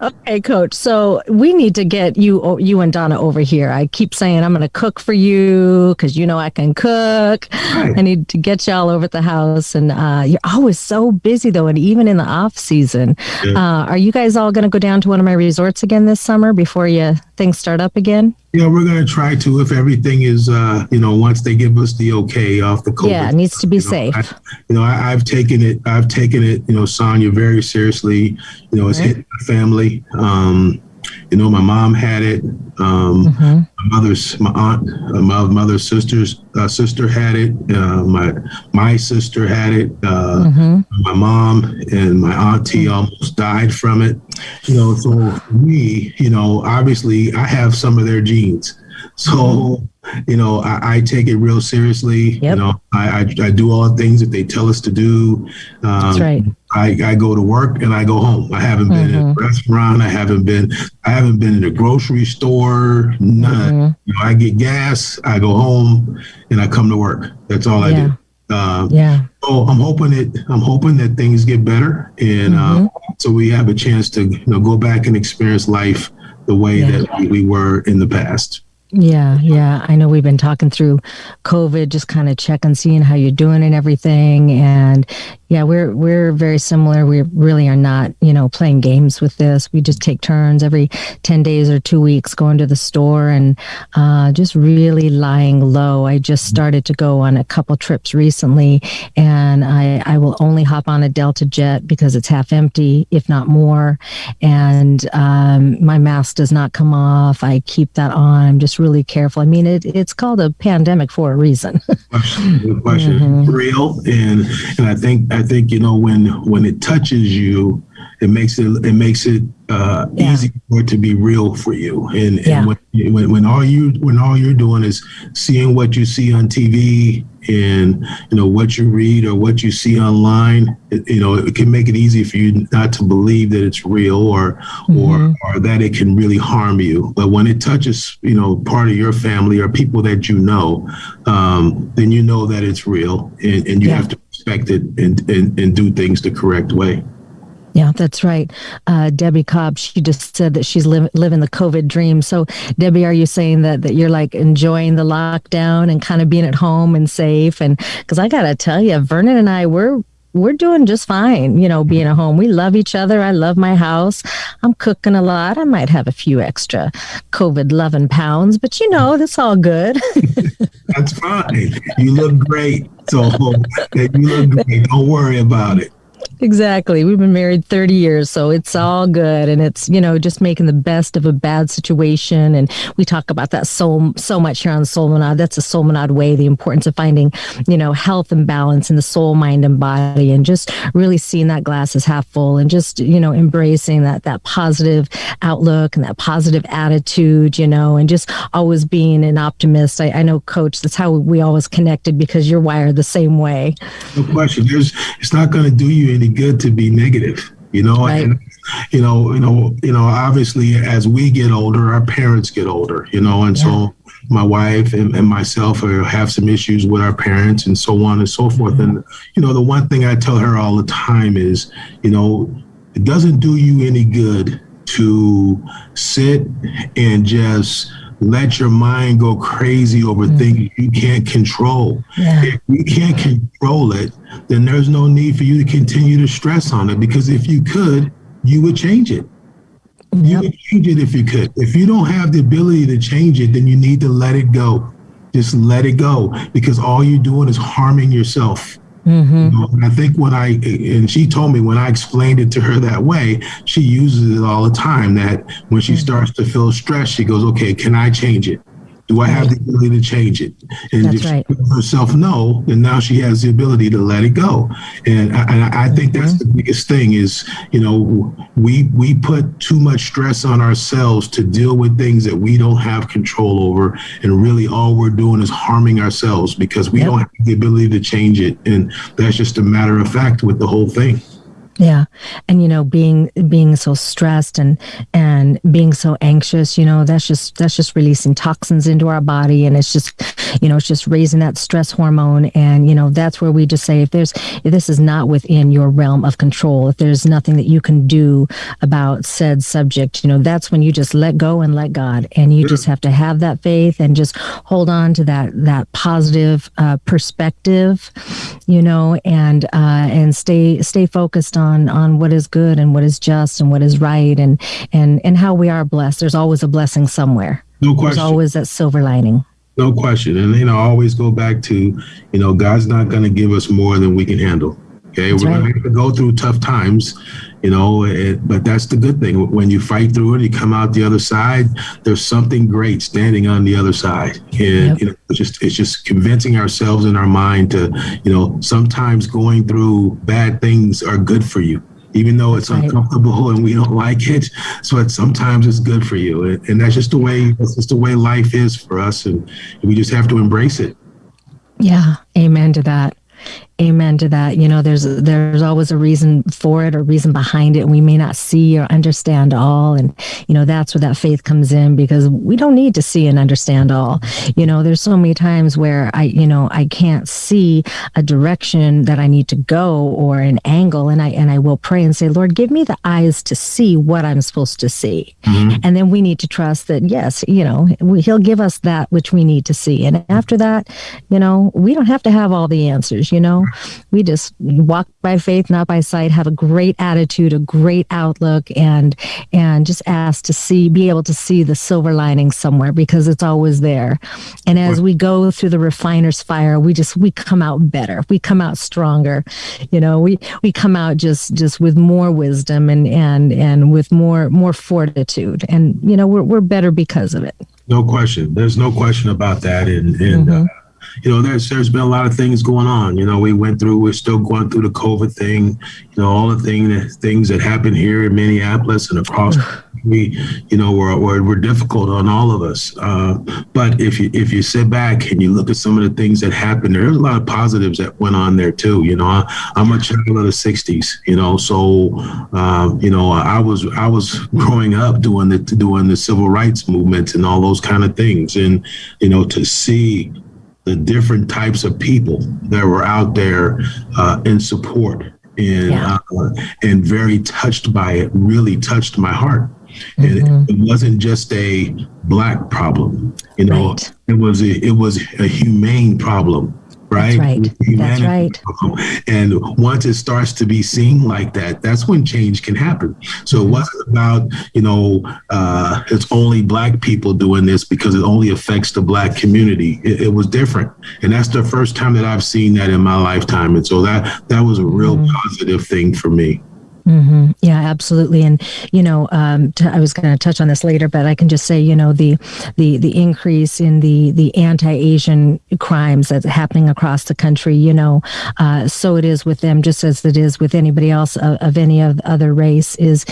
Speaker 2: Okay, coach. So we need to get you you and Donna over here. I keep saying I'm going to cook for you because you know I can cook. Right. I need to get y'all over at the house, and uh, you're always so busy though, and even in the off season. Yeah. Uh, are you guys all going to go down to one of my resorts again this summer before you things start up again?
Speaker 3: Yeah, we're going to try to if everything is, uh, you know, once they give us the okay off the COVID.
Speaker 2: Yeah, it needs to be
Speaker 3: you
Speaker 2: know, safe.
Speaker 3: I, you know, I, have taken it. I've taken it. You know, Sonia very seriously. You know, it's right. hit my family. Um, you know, my mom had it. Um, mm-hmm. My mother's, my aunt, uh, my mother's sister's uh, sister had it. Uh, my my sister had it. Uh, mm-hmm. My mom and my auntie mm-hmm. almost died from it. You know, so for me, you know, obviously I have some of their genes. So, mm-hmm. you know, I, I, take it real seriously. Yep. You know, I, I, I do all the things that they tell us to do.
Speaker 2: Um, That's right.
Speaker 3: I, I go to work and I go home. I haven't been mm-hmm. in a mm-hmm. restaurant. I haven't been I haven't been in a grocery store. None. Mm-hmm. You know, I get gas. I go home and I come to work. That's all yeah. I
Speaker 2: do. Um, yeah.
Speaker 3: So I'm hoping it. I'm hoping that things get better, and mm-hmm. uh, so we have a chance to you know go back and experience life the way yeah. that we were in the past.
Speaker 2: Yeah, yeah. I know we've been talking through COVID, just kind of checking, seeing how you're doing and everything. And yeah, we're we're very similar. We really are not, you know, playing games with this. We just take turns every ten days or two weeks going to the store and uh, just really lying low. I just started to go on a couple trips recently, and I I will only hop on a Delta jet because it's half empty, if not more. And um, my mask does not come off. I keep that on. I'm just really careful. I mean, it it's called a pandemic for a reason.
Speaker 3: question, question. Mm-hmm. real, and and I think. I I think you know when when it touches you, it makes it it makes it uh, yeah. easy for it to be real for you. And, yeah. and when, when, when all you when all you're doing is seeing what you see on TV and you know what you read or what you see online, it, you know it can make it easy for you not to believe that it's real or mm-hmm. or or that it can really harm you. But when it touches you know part of your family or people that you know, um, then you know that it's real and, and you yeah. have to respect it and, and, and do things the correct way.
Speaker 2: Yeah, that's right. Uh, Debbie Cobb, she just said that she's li- living the COVID dream. So, Debbie, are you saying that, that you're like enjoying the lockdown and kind of being at home and safe? And because I got to tell you, Vernon and I, we're we're doing just fine, you know, being at home. We love each other. I love my house. I'm cooking a lot. I might have a few extra COVID loving pounds, but you know, that's all good.
Speaker 3: that's fine. You look great. So you look great. Don't worry about it.
Speaker 2: Exactly. We've been married 30 years, so it's all good. And it's, you know, just making the best of a bad situation. And we talk about that so, so much here on Soulmanad. That's a Soulmanad way, the importance of finding, you know, health and balance in the soul, mind, and body, and just really seeing that glass as half full and just, you know, embracing that, that positive outlook and that positive attitude, you know, and just always being an optimist. I, I know, coach, that's how we always connected because you're wired the same way.
Speaker 3: No question. There's, it's not going to do you any good to be negative, you know. Right. And you know, you know, you know. Obviously, as we get older, our parents get older, you know, and yeah. so my wife and, and myself are, have some issues with our parents and so on and so forth. Mm-hmm. And you know, the one thing I tell her all the time is, you know, it doesn't do you any good to sit and just let your mind go crazy over mm-hmm. things you can't control. Yeah. If you can't control it, then there's no need for you to continue to stress on it because if you could, you would change it. Yep. You would change it if you could. If you don't have the ability to change it, then you need to let it go. Just let it go because all you're doing is harming yourself. Mm-hmm. You know, and I think when I and she told me when I explained it to her that way, she uses it all the time. That when she mm-hmm. starts to feel stressed, she goes, "Okay, can I change it?" Do I have the ability to change it? And
Speaker 2: That's
Speaker 3: if
Speaker 2: right.
Speaker 3: herself no, then now she has the ability to let it go. And I, and I think mm-hmm. that's the biggest thing is, you know, we we put too much stress on ourselves to deal with things that we don't have control over. And really all we're doing is harming ourselves because we
Speaker 2: Yep.
Speaker 3: don't have the ability to change it. And that's just a matter of fact with the whole thing.
Speaker 2: Yeah. And you know, being being so stressed and and being so anxious, you know, that's just that's just releasing toxins into our body. And it's just you know, it's just raising that stress hormone. And you know, that's where we just say if there's if this is not within your realm of control, if there's nothing that you can do about said subject, you know, that's when you just let go and let God. And you just have to have that faith and just hold on to that that positive uh, perspective, you know, and uh, and stay stay focused on on what is good and what is just and what is right and and and how we are blessed. There's always a blessing somewhere.
Speaker 3: No
Speaker 2: There's
Speaker 3: question.
Speaker 2: always that silver lining.
Speaker 3: No question. And, you know, I always go back to, you know, God's not going to give us more than we can handle. Okay.
Speaker 2: That's
Speaker 3: We're going
Speaker 2: right.
Speaker 3: to have to go through tough times, you know, it, but that's the good thing. When you fight through it, you come out the other side, there's something great standing on the other side. And,
Speaker 2: Yep.
Speaker 3: you know, it's just, it's just convincing ourselves in our mind to, you know, sometimes going through bad things are good for you. Even though it's
Speaker 2: Right.
Speaker 3: uncomfortable and we don't like it, so it, sometimes it's good for you, and, and that's just the way that's just the way life is for us, and we just have to embrace it.
Speaker 2: Yeah, amen to that. Amen to that. You know, there's there's always a reason for it or reason behind it. We may not see or understand all, and you know that's where that faith comes in because we don't need to see and understand all. You know, there's so many times where I, you know, I can't see a direction that I need to go or an angle, and I and I will pray and say, Lord, give me the eyes to see what I'm supposed to see, mm-hmm. and then we need to trust that yes, you know, we, He'll give us that which we need to see, and after that, you know, we don't have to have all the answers. You know, we just walk by faith, not by sight. Have a great attitude, a great outlook, and and just ask to see, be able to see the silver lining somewhere because it's always there. And as we go through the refiner's fire, we just we come out better. We come out stronger. You know, we we come out just just with more wisdom and and and with more more fortitude. And you know, we're we're better because of it.
Speaker 3: No question. There's no question about that, and and uh, you know, there's there's been a lot of things going on. You know, we went through, we're still going through the COVID thing. You know, all the thing that things that happened here in Minneapolis and across. we, you know, were, were, were difficult on all of us. Uh, but if you if you sit back and you look at some of the things that happened, there's a lot of positives that went on there too. You know, I, I'm a child of the '60s. You know, so um, you know, I was I was growing up doing the doing the civil rights movement and all those kind of things, and you know, to see the different types of people that were out there uh, in support and
Speaker 2: Yeah.
Speaker 3: uh, and very touched by it really touched my heart and
Speaker 2: Mhm.
Speaker 3: it wasn't just a black problem you know
Speaker 2: Right.
Speaker 3: it was a, it was a humane problem right?
Speaker 2: right.
Speaker 3: Was a
Speaker 2: That's right.
Speaker 3: and once it starts to be seen like that that's when change can happen. So it wasn't about you know uh, it's only black people doing this because it only affects the black community. It, it was different. And that's the first time that i've seen that in my lifetime. And so that that was a real
Speaker 2: Mm-hmm.
Speaker 3: positive thing for me
Speaker 2: hmm Yeah, absolutely. And you know, um, t- I was going to touch on this later, but I can just say, you know, the the the increase in the the anti-Asian crimes that's happening across the country. You know, uh, so it is with them, just as it is with anybody else of, of any of other race. Is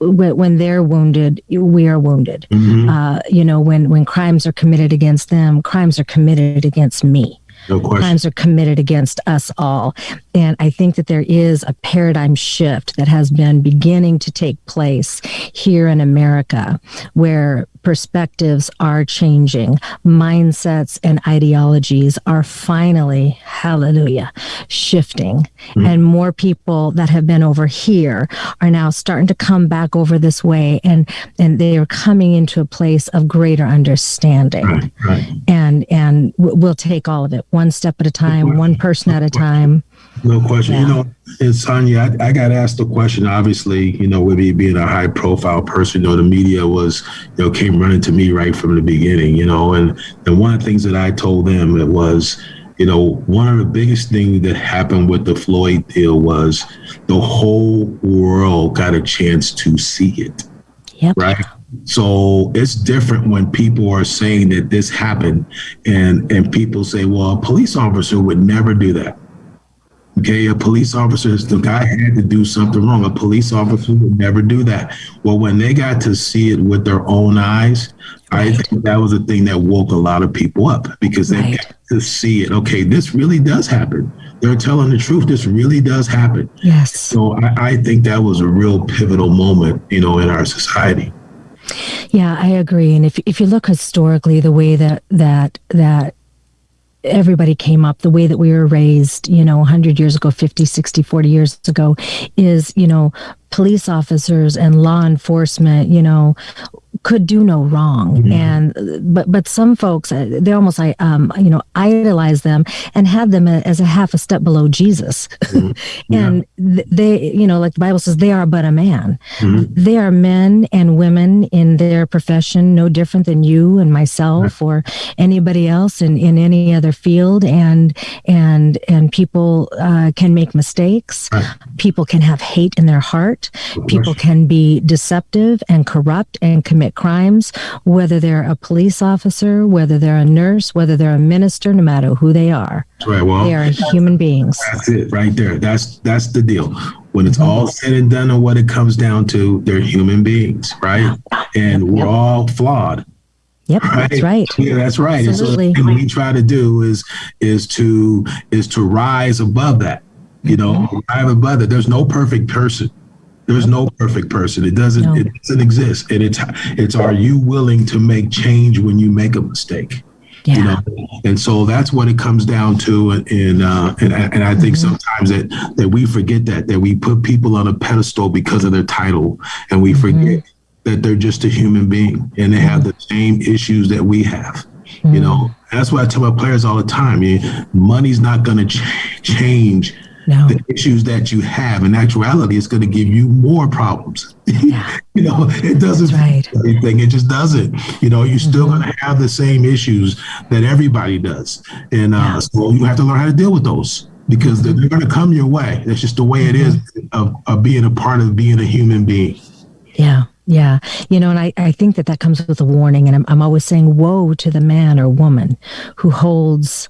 Speaker 2: when, they're wounded, we are wounded.
Speaker 3: Mhm.
Speaker 2: Uh, you know, when when crimes are committed against them, crimes are committed against me
Speaker 3: no
Speaker 2: crimes are committed against us all. And I think that there is a paradigm shift that has been beginning to take place here in America where perspectives are changing, mindsets and ideologies are finally, hallelujah, shifting. And more people that have been over here are now starting to come back over this way and and they are coming into a place of greater understanding.
Speaker 3: Right right.
Speaker 2: And and we'll take all of it one step at a time one person at a time
Speaker 3: No question. You know, and Sonia, I, I got asked the question. Obviously, you know, with me being a high profile person, you know, the media was, you know, came running to me right from the beginning. You know, and and one of the things that I told them it was, you know, one of the biggest things that happened with the Floyd deal was the whole world got a chance to see it
Speaker 2: yep
Speaker 3: right? So it's different when people are saying that this happened and and people say, well, a police officer would never do that. Okay, a police officer, the guy had to do something wrong. A police officer would never do that. Well, when they got to see it with their own eyes, right. I think that was the thing that woke a lot of people up because they right. got to see it. Okay, this really does happen. They're telling the truth. This really does happen.
Speaker 2: Yes.
Speaker 3: So I, I think that was a real pivotal moment, you know, in our society.
Speaker 2: Yeah, I agree. And if if you look historically, the way that that that everybody came up the way that we were raised you know 100 years ago 50 60 40 years ago is you know police officers and law enforcement you know could do no wrong mm-hmm. and but but some folks uh, they almost like um you know idolize them and have them as a half a step below jesus mm-hmm. yeah. and they you know like the bible says they are but a man mm-hmm. they are men and women in their profession no different than you and myself or anybody else in in any other field and and and people uh, can make mistakes people can have hate in their heart people can be deceptive and corrupt and commit crimes, whether they're a police officer, whether they're a nurse, whether they're a minister, no matter who they are.
Speaker 3: Right. Well,
Speaker 2: they are human beings.
Speaker 3: That's it right there. That's that's the deal. When it's mm-hmm. all said and done and what it comes down to, they're human beings, right? And we're yep. all flawed.
Speaker 2: Yep, right? that's right.
Speaker 3: Yeah, that's right. Absolutely. And so what we try to do is is to is to rise above that. You know, mm-hmm. rise above that. There's no perfect person. There's no perfect person. It doesn't. No. It doesn't exist. And it's it's are you willing to make change when you make a mistake?
Speaker 2: Yeah. You know,
Speaker 3: and so that's what it comes down to, and and uh, and, and I think mm-hmm. sometimes that that we forget that that we put people on a pedestal because of their title, and we mm-hmm. forget that they're just a human being and they have the same issues that we have. Mm-hmm. You know, that's why I tell my players all the time. Mean, money's not going to ch- change no. the issues that you have. In actuality, it's going to give you more problems. Yeah. you know, it doesn't right. anything. It just doesn't. You know, you're still mm-hmm. going to have the same issues that everybody does, and uh, yeah. so you have to learn how to deal with those because they're, they're going to come your way. That's just the way it is mm-hmm. of, of being a part of being a human being.
Speaker 2: Yeah. Yeah. You know, and I, I think that that comes with a warning. And I'm, I'm always saying, woe to the man or woman who holds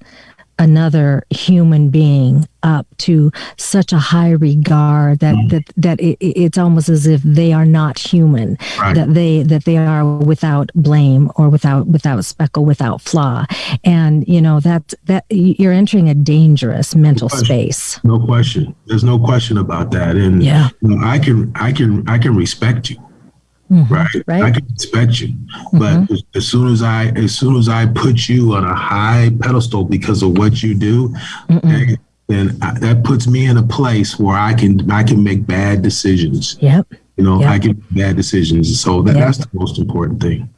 Speaker 2: another human being up to such a high regard that mm. that that it, it's almost as if they are not human right. that they that they are without blame or without without speckle without flaw. And you know that that you're entering a dangerous mental
Speaker 3: no
Speaker 2: space.
Speaker 3: No question. There's no question about that. And
Speaker 2: yeah.
Speaker 3: you know, i can i can i can respect you Mm-hmm, right? right? I can respect you, mm-hmm. but as, as, soon as I as soon as I put you on a high pedestal because of what you do, okay, then I, that puts me in a place where I can I can make bad decisions.
Speaker 2: Yep.
Speaker 3: You know,
Speaker 2: yep.
Speaker 3: I can make bad decisions. So that, yep. that's the most important thing.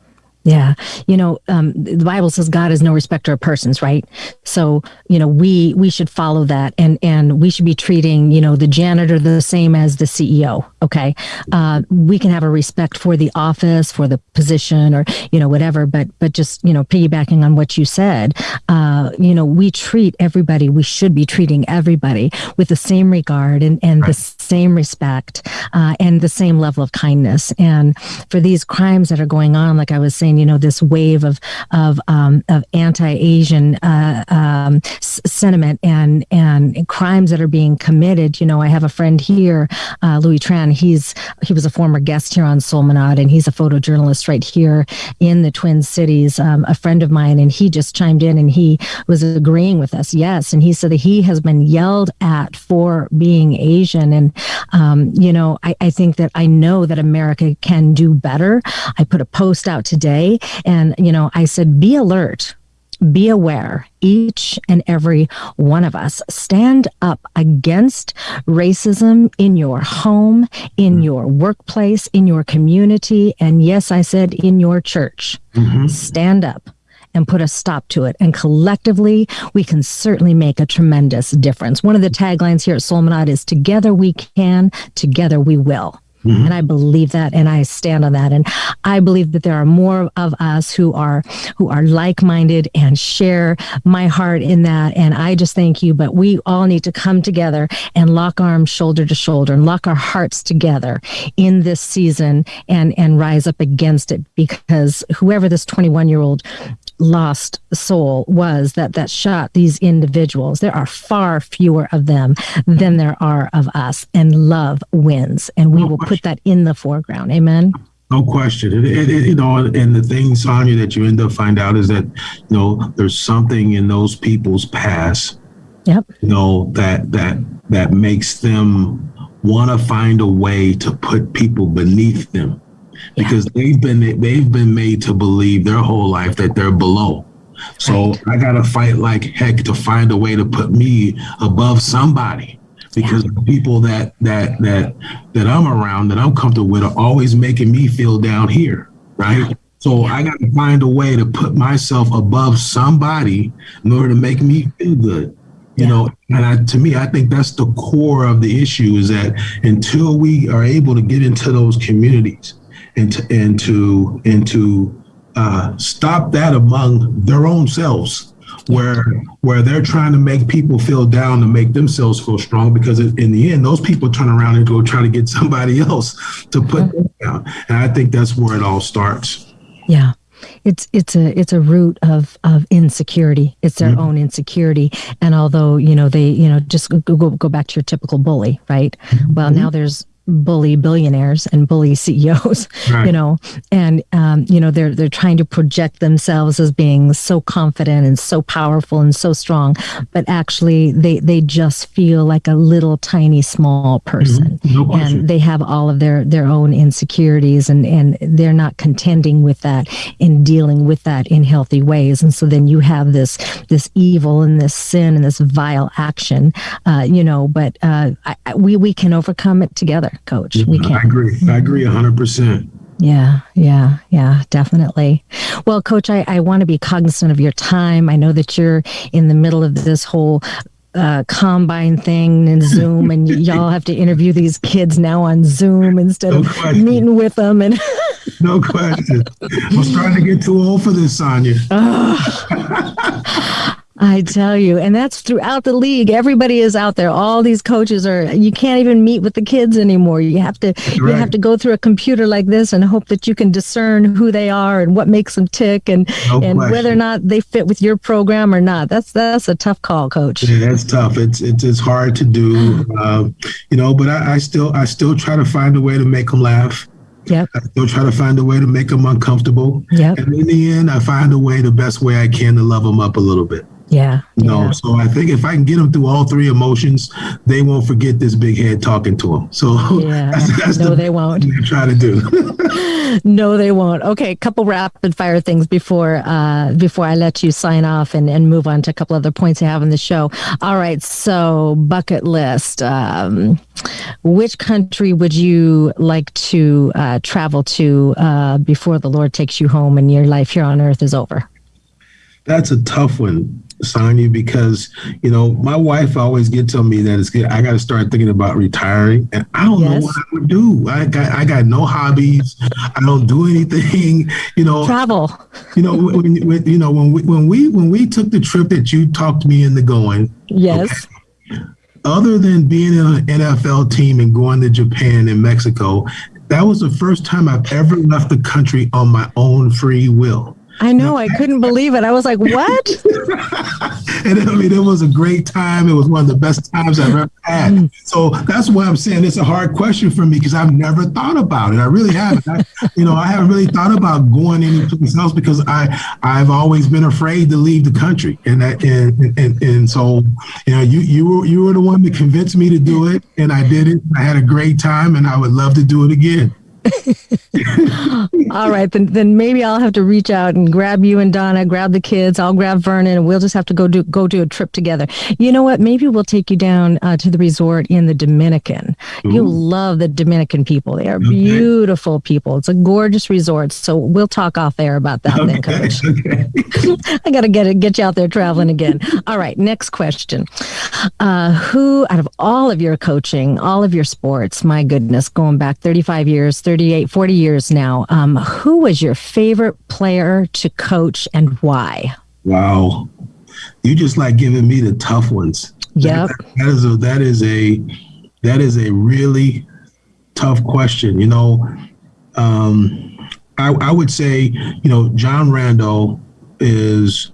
Speaker 2: Yeah. You know, um, the Bible says God is no respecter of persons, right? So, you know, we we should follow that and and we should be treating, you know, the janitor the same as the CEO. Okay. Uh, we can have a respect for the office, for the position or, you know, whatever, but but just, you know, piggybacking on what you said, uh, you know, we treat everybody, we should be treating everybody with the same regard and, and right. the same respect uh, and the same level of kindness. And for these crimes that are going on, like I was saying, you know, this wave of of um, of anti-Asian uh, um, s- sentiment and and crimes that are being committed. You know, I have a friend here, uh, Louis Tran. He's he was a former guest here on Soulmanad, and he's a photojournalist right here in the Twin Cities. Um, a friend of mine, and he just chimed in and he was agreeing with us. Yes, and he said that he has been yelled at for being Asian, and um, you know, I, I think that I know that America can do better. I put a post out today and, you know, I said, be alert be aware, each and every one of us. Stand up against racism in your home, in mm-hmm. your workplace, in your community, and yes, I said in your church. Mm-hmm. Stand up and put a stop to it. And collectively, we can certainly make a tremendous difference. One of the taglines here at Soulmanad is Together we can, together we will. Mm-hmm. And I believe that and I stand on that. And I believe that there are more of us who are who are like-minded and share my heart in that. And I just thank you. But we all need to come together and lock arms shoulder to shoulder and lock our hearts together in this season and and rise up against it because whoever this 21 year old lost soul was that that shot these individuals. There are far fewer of them than there are of us and love wins and we will put that in the foreground. Amen?
Speaker 3: No question. It, it, it, you know, and the thing, Sonia, that you end up find out is that, you know, there's something in those people's past,
Speaker 2: yep.
Speaker 3: you know, that that that makes them want to find a way to put people beneath them because yeah. they've been they've been made to believe their whole life that they're below. So right. I gotta fight like heck to find a way to put me above somebody because yeah. the people that that that that I'm around that I'm comfortable with are always making me feel down here, right? So I got to find a way to put myself above somebody in order to make me feel good. You yeah. know, and I, to me, I think that's the core of the issue is that until we are able to get into those communities and to, and to, and to uh, stop that among their own selves, where where they're trying to make people feel down to make themselves feel strong because in the end those people turn around and go try to get somebody else to put them down. And i think that's where it all starts.
Speaker 2: Yeah. It's it's a it's a root of of insecurity. It's their mm-hmm. own insecurity. And although you know they you know just go go, go back to your typical bully right? Mm-hmm. well now there's bully billionaires and bully CEOs, right. you know, and um, you know they're they're trying to project themselves as being so confident and so powerful and so strong, but actually they they just feel like a little tiny small person, mm-hmm. no and they have all of their their own insecurities and and they're not contending with that and dealing with that in healthy ways, and so then you have this this evil and this sin and this vile action, uh, you know, but uh, I, we we can overcome it together coach.
Speaker 3: we can. I agree. I agree 100%.
Speaker 2: Yeah, yeah, yeah, definitely. Well, coach, I, I want to be cognizant of your time. I know that you're in the middle of this whole uh, combine thing and Zoom, and y'all have to interview these kids now on Zoom instead no of question. meeting with them. And
Speaker 3: no question, I'm starting to get too old for this, Sonia.
Speaker 2: I tell you, and that's throughout the league. Everybody is out there. All these coaches are. You can't even meet with the kids anymore. You have to. Right. You have to go through a computer like this and hope that you can discern who they are and what makes them tick, and no and question. whether or not they fit with your program or not. That's that's a tough call, coach.
Speaker 3: Yeah, that's tough. It's it's, it's hard to do, um, you know. But I, I still I still try to find a way to make them laugh.
Speaker 2: Yep. I
Speaker 3: still try to find a way to make them uncomfortable.
Speaker 2: Yep.
Speaker 3: And in the end, I find a way, the best way I can, to love them up a little bit.
Speaker 2: Yeah.
Speaker 3: You know, yeah. so I think if I can get them through all three emotions, they won't forget this big head talking to them. So
Speaker 2: yeah. that's, that's no, the they won't.
Speaker 3: Try to do.
Speaker 2: no, they won't. Okay, a couple rapid fire things before uh, before I let you sign off and, and move on to a couple other points I have in the show. All right, so bucket list. Um, which country would you like to uh, travel to uh, before the Lord takes you home and your life here on earth is over?
Speaker 3: That's a tough one. Sonia, because you know my wife always gets on me that it's good. I got to start thinking about retiring, and I don't yes. know what I would do. I got I got no hobbies. I don't do anything. You know,
Speaker 2: travel.
Speaker 3: You know, when, when you know when we when we when we took the trip that you talked me into going.
Speaker 2: Yes.
Speaker 3: Okay, other than being in an NFL team and going to Japan and Mexico, that was the first time I've ever left the country on my own free will.
Speaker 2: I know. I couldn't believe it. I was like, what?
Speaker 3: and I mean, it was a great time. It was one of the best times I've ever had. Mm. So that's why I'm saying it's a hard question for me because I've never thought about it. I really haven't. I, you know, I haven't really thought about going anyplace else because I, I've always been afraid to leave the country. And that, and, and, and so, you know, you, you were, you were the one that convinced me to do it and I did it. I had a great time and I would love to do it again.
Speaker 2: All right, then then maybe I'll have to reach out and grab you and Donna, grab the kids. I'll grab Vernon, and we'll just have to go do go do a trip together. You know what? Maybe we'll take you down uh, to the resort in the Dominican. Ooh. You'll love the Dominican people. They are okay. beautiful people. It's a gorgeous resort. So we'll talk off air about that okay. then, Coach. Okay. I got to get it, get you out there traveling again. All right, next question. Uh, who out of all of your coaching, all of your sports, my goodness, going back 35 years, 38, 40 years now, um, who was your favorite player to coach and why?
Speaker 3: Wow. You just like giving me the tough ones.
Speaker 2: Yep.
Speaker 3: That, that is a that is a that is a really tough question. You know, um, I, I would say, you know, John Randle is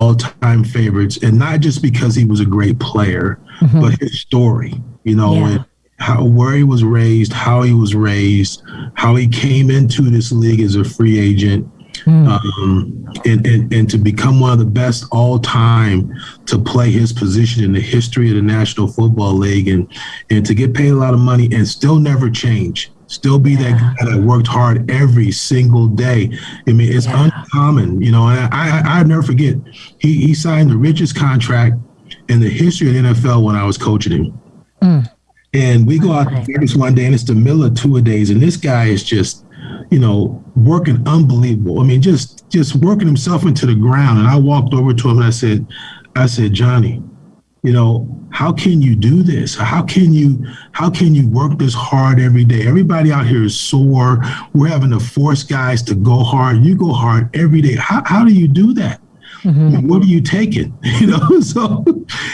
Speaker 3: all time favorites, and not just because he was a great player, mm-hmm. but his story, you know, yeah. and how where he was raised, how he was raised, how he came into this league as a free agent. Mm. Um, and, and, and to become one of the best all time to play his position in the history of the National Football League and, and to get paid a lot of money and still never change still be yeah. that guy that worked hard every single day. I mean, it's yeah. uncommon, you know. And I, I, I never forget, he he signed the richest contract in the history of the NFL when I was coaching him. Mm. And we go out to Vegas one day, and it's the middle of two a days, and this guy is just, you know, working unbelievable. I mean, just just working himself into the ground. And I walked over to him and I said, I said, Johnny, you know how can you do this? How can you how can you work this hard every day? Everybody out here is sore. We're having to force guys to go hard. You go hard every day. How, how do you do that? Mm-hmm. what are you taking? You know so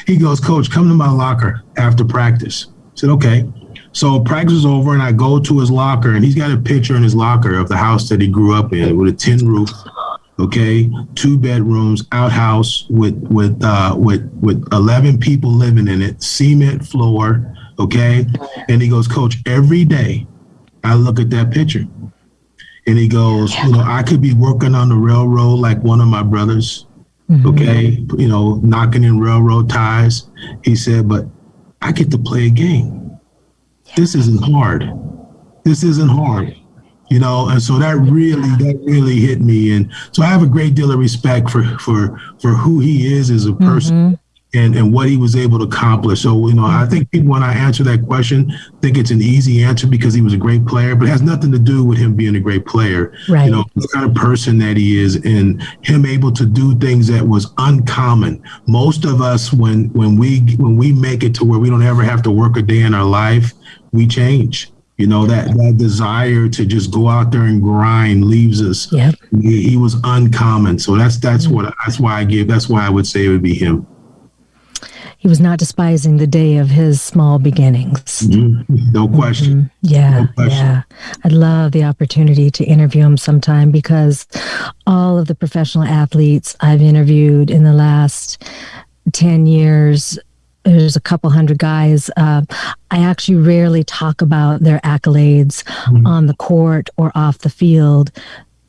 Speaker 3: he goes coach come to my locker after practice said okay so practice is over and i go to his locker and he's got a picture in his locker of the house that he grew up in with a tin roof okay two bedrooms outhouse with with uh with with 11 people living in it cement floor okay? And he goes coach every day i look at that picture. And he goes you know i could be working on the railroad like one of my brothers mm-hmm. okay you know knocking in railroad ties. He said but i get to play a game. This isn't hard. This isn't hard you know and so that really that really hit me. And so i have a great deal of respect for for for who he is as a person. Mm-hmm. And and what he was able to accomplish so you know i think people when i answer that question think it's an easy answer because he was a great player but it has nothing to do with him being a great player
Speaker 2: right.
Speaker 3: you know the kind of person that he is and him able to do things that was uncommon most of us when when we when we make it to where we don't ever have to work a day in our life we change you know that that desire to just go out there and grind leaves us.
Speaker 2: Yep.
Speaker 3: He, he was uncommon. So that's that's mm-hmm. what that's why I give. That's why I would say it would be him.
Speaker 2: He was not despising the day of his small beginnings.
Speaker 3: Mm-hmm. No question.
Speaker 2: Mm-hmm. Yeah, no question. yeah. I'd love the opportunity to interview him sometime because all of the professional athletes I've interviewed in the last 10 years there's a couple hundred guys. Uh, I actually rarely talk about their accolades mm-hmm. on the court or off the field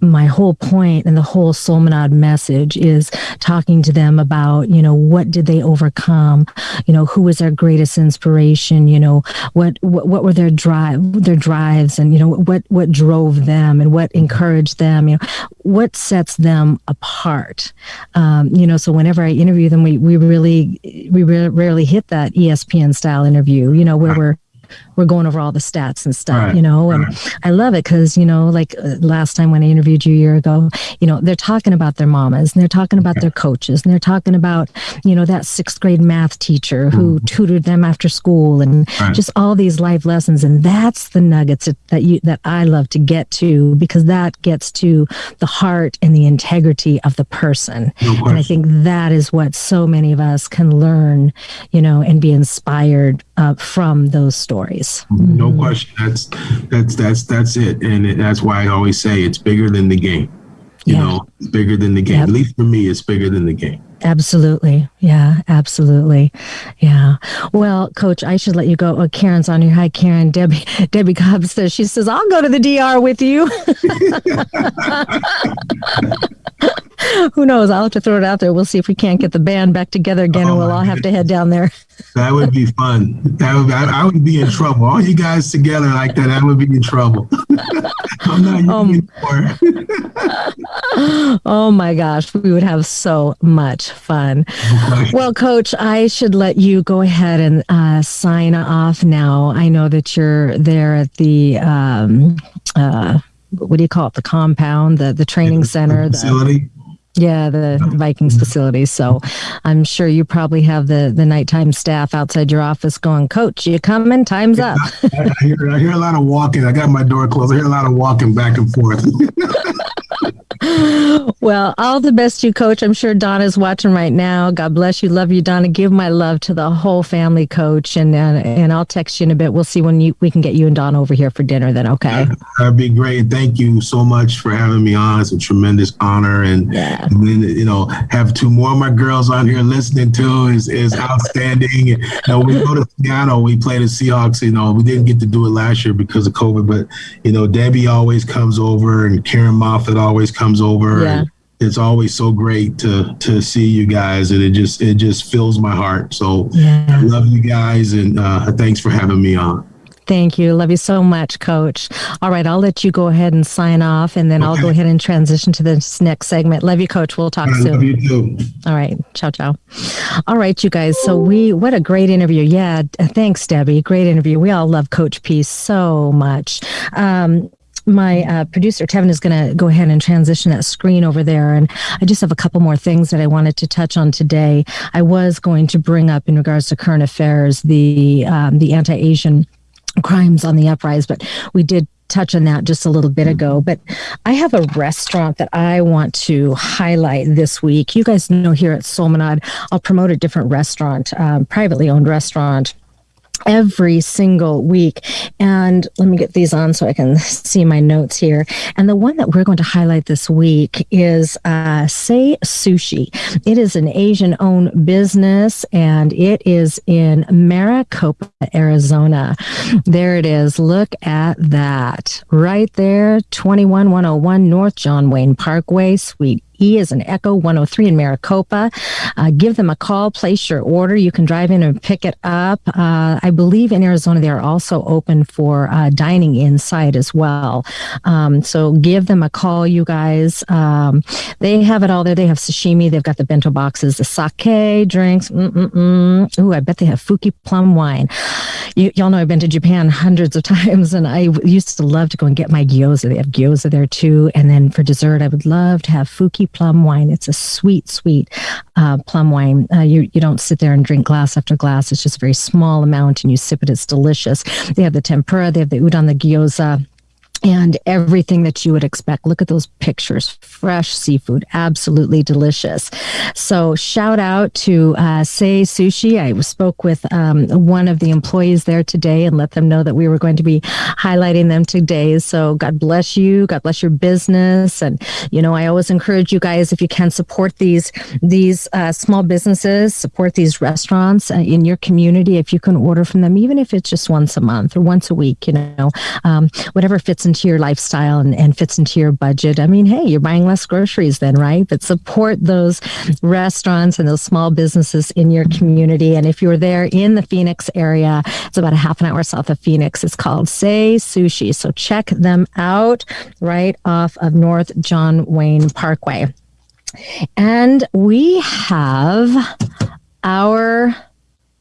Speaker 2: my whole point and the whole Soulmanad message is talking to them about, you know, what did they overcome? You know, who was their greatest inspiration? You know, what, what, what were their drive, their drives and, you know, what, what drove them and what encouraged them? You know, what sets them apart? Um, you know, so whenever I interview them, we, we really, we rarely hit that ESPN style interview, you know, where we're, we're going over all the stats and stuff, right, you know, and right. I love it because, you know, like uh, last time when I interviewed you a year ago, you know, they're talking about their mamas and they're talking about their coaches and they're talking about, you know, that sixth grade math teacher who mm-hmm. tutored them after school and right. just all these life lessons. And that's the nuggets that you, that I love to get to because that gets to the heart and the integrity of the person. No and I think that is what so many of us can learn, you know, and be inspired uh, from those stories.
Speaker 3: No mm-hmm. question. That's that's that's that's it, and that's why I always say it's bigger than the game. You yeah. know, it's bigger than the game. Yep. At least for me, it's bigger than the game.
Speaker 2: Absolutely. Yeah, absolutely. Yeah. Well, coach, I should let you go. Oh, Karen's on here. Hi, Karen. Debbie Debbie Cobb says she says, I'll go to the DR with you. Who knows? I'll have to throw it out there. We'll see if we can't get the band back together again oh, and we'll all have to head down there.
Speaker 3: that would be fun. That would I, I, would be in trouble. All you guys together like that, I would be in trouble. I'm not um,
Speaker 2: oh my gosh, we would have so much fun. Well, Coach, I should let you go ahead and uh, sign off now. I know that you're there at the. Um, uh, what do you call it? The compound, the the training center,
Speaker 3: the facility.
Speaker 2: The, yeah, the Vikings facility. So I'm sure you probably have the the nighttime staff outside your office going, Coach, you coming? Time's up.
Speaker 3: I, hear, I hear a lot of walking. I got my door closed. I hear a lot of walking back and forth.
Speaker 2: well, all the best you, Coach. I'm sure Donna's watching right now. God bless you. Love you, Donna. Give my love to the whole family, Coach. And uh, and I'll text you in a bit. We'll see when you, we can get you and Donna over here for dinner. Then, okay?
Speaker 3: That'd be great. Thank you so much for having me on. It's a tremendous honor, and, yeah. and then you know have two more of my girls on here listening to is is outstanding. and, you know, we go to Seattle. We play the Seahawks. You know, we didn't get to do it last year because of COVID, but you know, Debbie always comes over, and Karen Moffat always comes comes over. Yeah. it's always so great to to see you guys, and it just it just fills my heart. So yeah. I love you guys, and uh, thanks for having me on.
Speaker 2: Thank you. Love you so much, Coach. All right, I'll let you go ahead and sign off, and then okay. I'll go ahead and transition to this next segment. Love you, Coach. We'll talk I soon.
Speaker 3: Love you too.
Speaker 2: All right, ciao, ciao. All right, you guys. So we, what a great interview. Yeah, thanks, Debbie. Great interview. We all love Coach P so much. Um, my uh, producer Tevin is going to go ahead and transition that screen over there, and I just have a couple more things that I wanted to touch on today. I was going to bring up in regards to current affairs the um, the anti-Asian crimes on the uprise, but we did touch on that just a little bit ago. But I have a restaurant that I want to highlight this week. You guys know here at Soulmanad, I'll promote a different restaurant, um, privately owned restaurant every single week. And let me get these on so I can see my notes here. And the one that we're going to highlight this week is uh, Say Sushi. It is an Asian owned business and it is in Maricopa, Arizona. There it is. Look at that. Right there, 21101 North John Wayne Parkway, Suite E is an Echo 103 in Maricopa. Uh, give them a call, place your order. You can drive in and pick it up. Uh, I believe in Arizona they are also open for uh, dining inside as well. Um, so give them a call, you guys. Um, they have it all there. They have sashimi. They've got the bento boxes, the sake drinks. Mm-mm-mm. Ooh, I bet they have Fuki plum wine. You, y'all know I've been to Japan hundreds of times, and I used to love to go and get my gyoza. They have gyoza there too. And then for dessert, I would love to have Fuki plum wine. It's a sweet, sweet uh, plum wine. Uh, you you don't sit there and drink glass after glass. It's just a very small amount, and you sip it. It's delicious. They have the tempura. They have the udon, the gyoza and everything that you would expect. Look at those pictures. Fresh seafood, absolutely delicious. So, shout out to uh, Say Sushi. I spoke with um, one of the employees there today and let them know that we were going to be highlighting them today. So, God bless you. God bless your business. And you know, I always encourage you guys if you can support these these uh, small businesses, support these restaurants uh, in your community. If you can order from them, even if it's just once a month or once a week, you know, um, whatever fits into your lifestyle and, and fits into your budget, I mean, hey, you're buying less groceries then, right? But support those restaurants and those small businesses in your community. And if you're there in the Phoenix area, it's about a half an hour south of Phoenix. It's called Say Sushi. So check them out right off of North John Wayne Parkway. And we have our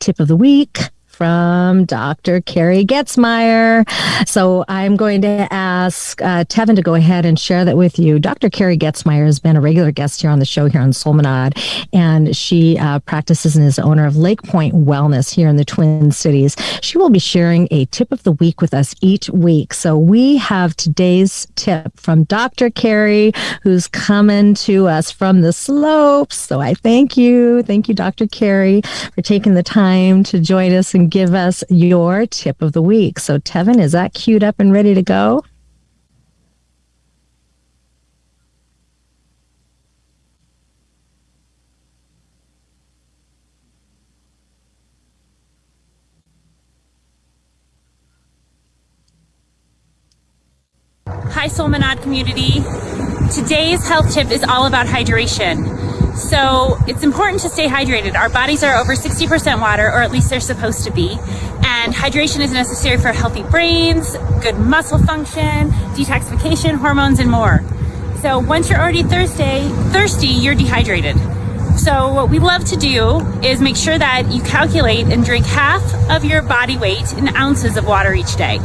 Speaker 2: tip of the week from Dr. Carrie Getzmeyer. So I'm going to ask uh, Tevin to go ahead and share that with you. Dr. Carrie Getzmeyer has been a regular guest here on the show here on Soulmanad, and she uh, practices and is owner of Lake Point Wellness here in the Twin Cities. She will be sharing a tip of the week with us each week. So we have today's tip from Dr. Carrie, who's coming to us from the slopes. So I thank you. Thank you, Dr. Carrie, for taking the time to join us and give us your tip of the week. So, Tevin, is that queued up and ready to go?
Speaker 4: Hi, Soulmanad community. Today's health tip is all about hydration. So it's important to stay hydrated. Our bodies are over 60% water, or at least they're supposed to be. And hydration is necessary for healthy brains, good muscle function, detoxification, hormones, and more. So once you're already thirsty, thirsty, you're dehydrated. So what we love to do is make sure that you calculate and drink half of your body weight in ounces of water each day.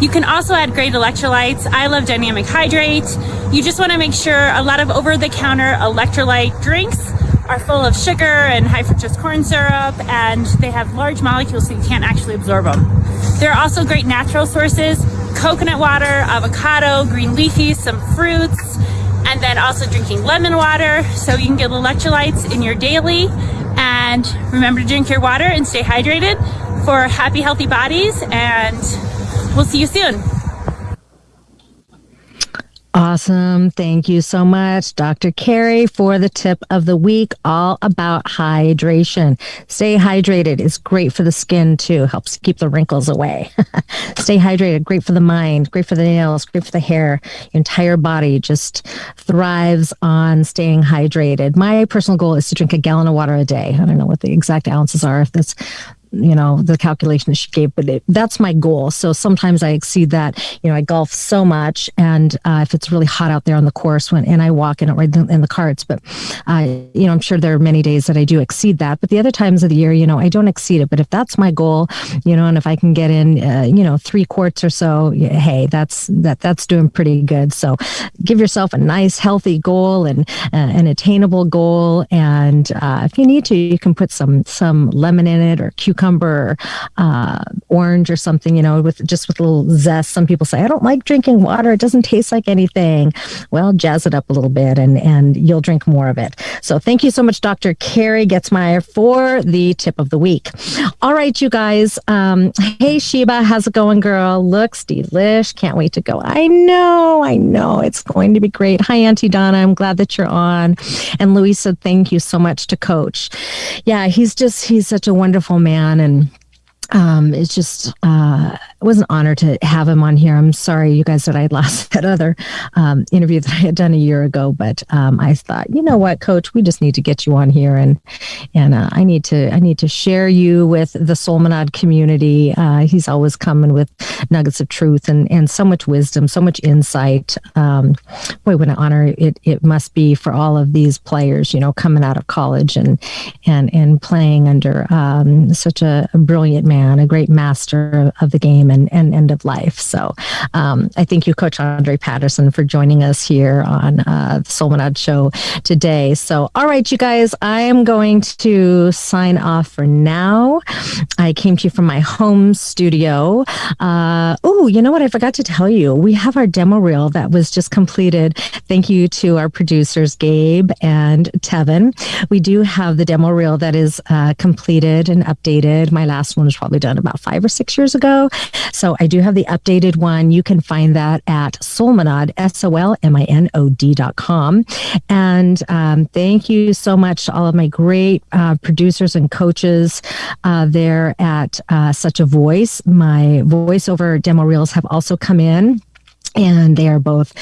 Speaker 4: You can also add great electrolytes. I love Dynamic Hydrate. You just want to make sure a lot of over-the-counter electrolyte drinks are full of sugar and high fructose corn syrup and they have large molecules so you can't actually absorb them. There are also great natural sources, coconut water, avocado, green leafies, some fruits, and then also drinking lemon water so you can get electrolytes in your daily. And remember to drink your water and stay hydrated for happy, healthy bodies. And we'll see you soon.
Speaker 2: Awesome. Thank you so much, Dr. Carrie, for the tip of the week all about hydration. Stay hydrated. It's great for the skin too, helps keep the wrinkles away. Stay hydrated. Great for the mind, great for the nails, great for the hair. Your entire body just thrives on staying hydrated. My personal goal is to drink a gallon of water a day. I don't know what the exact ounces are, if that's you know the calculation that she gave but it, that's my goal. So sometimes i exceed that you know i golf so much and uh, if it's really hot out there on the course when and i walk in it right in the carts but uh, you know i'm sure there are many days that i do exceed that. But the other times of the year you know i don't exceed it. But if that's my goal you know and if i can get in uh, you know three quarts or so hey that's that that's doing pretty good. So give yourself a nice healthy goal and uh, an attainable goal. And uh, if you need to you can put some some lemon in it or cucumber cucumber, uh, orange or something, you know, with just with a little zest. Some people say, I don't like drinking water. It doesn't taste like anything. Well, jazz it up a little bit and, and you'll drink more of it. So thank you so much, Dr. Carrie Getzmeyer for the tip of the week. All right, you guys. Um, hey, Sheba, how's it going, girl? Looks delish. Can't wait to go. I know, I know. It's going to be great. Hi, Auntie Donna. I'm glad that you're on. And Louisa, thank you so much to Coach. Yeah, he's just, he's such a wonderful man and um, it's just uh, it was an honor to have him on here. I'm sorry, you guys, that I lost that other um, interview that I had done a year ago, but um, I thought, you know what, Coach, we just need to get you on here, and and uh, I need to I need to share you with the Soulmanad community. Uh, he's always coming with nuggets of truth and and so much wisdom, so much insight. Um, boy, what an honor it it must be for all of these players, you know, coming out of college and and and playing under um, such a, a brilliant man, a great master of the game and, and end of life. So um, I thank you, Coach Andre Patterson, for joining us here on uh, the Soulmanad Show today. So, all right, you guys, I am going to sign off for now. I came to you from my home studio. Uh, oh, you know what? I forgot to tell you. We have our demo reel that was just completed. Thank you to our producers, Gabe and Tevin. We do have the demo reel that is uh, completed and updated. My last one was probably done about five or six years ago. So I do have the updated one. You can find that at Soulmanad, S O L M I N O D dot com. And um, thank you so much to all of my great uh, producers and coaches uh, there at uh, Such a Voice. My voiceover demo reels have also come in and they are both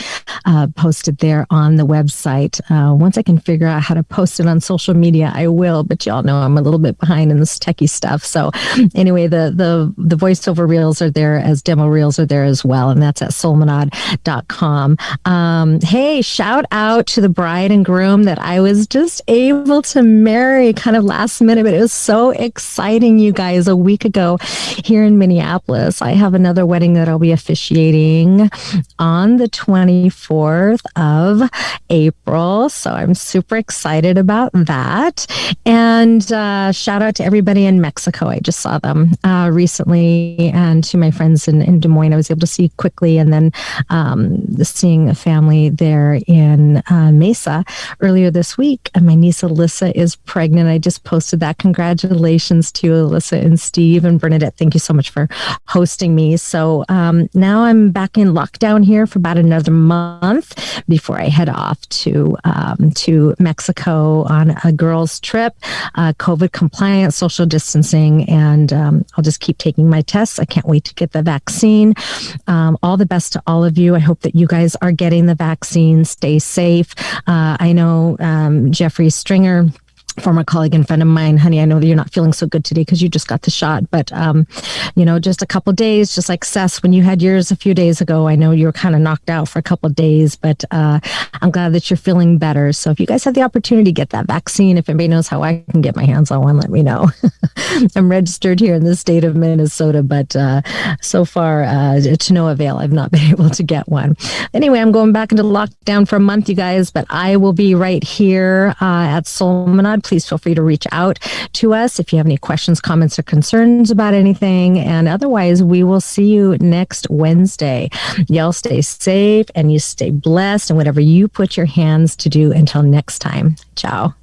Speaker 2: uh, posted there on the website. Uh, once I can figure out how to post it on social media, I will. But y'all know I'm a little bit behind in this techie stuff. So anyway, the the the voiceover reels are there as demo reels are there as well, and that's at soulmanad.com. Um, hey, shout out to the bride and groom that I was just able to marry kind of last minute, but it was so exciting, you guys. A week ago here in Minneapolis, I have another wedding that I'll be officiating on the 24th of April. So I'm super excited about that. And uh, shout out to everybody in Mexico. I just saw them uh, recently, and to my friends in, in, Des Moines, I was able to see quickly. And then um, seeing a family there in uh, Mesa earlier this week. And my niece Alyssa is pregnant. I just posted that. Congratulations to Alyssa and Steve and Bernadette. Thank you so much for hosting me. So um, now I'm back in lockdown here for about another month month before I head off to um, to Mexico on a girls' trip, uh, COVID compliant, social distancing, and um, I'll just keep taking my tests. I can't wait to get the vaccine. Um, all the best to all of you. I hope that you guys are getting the vaccine. Stay safe. Uh, I know um, Jeffrey Stringer former colleague and friend of mine, honey, I know that you're not feeling so good today because you just got the shot, but um, you know, just a couple days, just like Seth, when you had yours a few days ago, I know you were kind of knocked out for a couple days, but uh, I'm glad that you're feeling better. So if you guys have the opportunity to get that vaccine, if anybody knows how I can get my hands on one, let me know. I'm registered here in the state of Minnesota, but uh, so far uh, to no avail. I've not been able to get one. Anyway, I'm going back into lockdown for a month, you guys, but I will be right here uh, at Soulmanad please feel free to reach out to us if you have any questions, comments, or concerns about anything. And otherwise, we will see you next Wednesday. Y'all stay safe and you stay blessed and whatever you put your hands to do until next time. Ciao.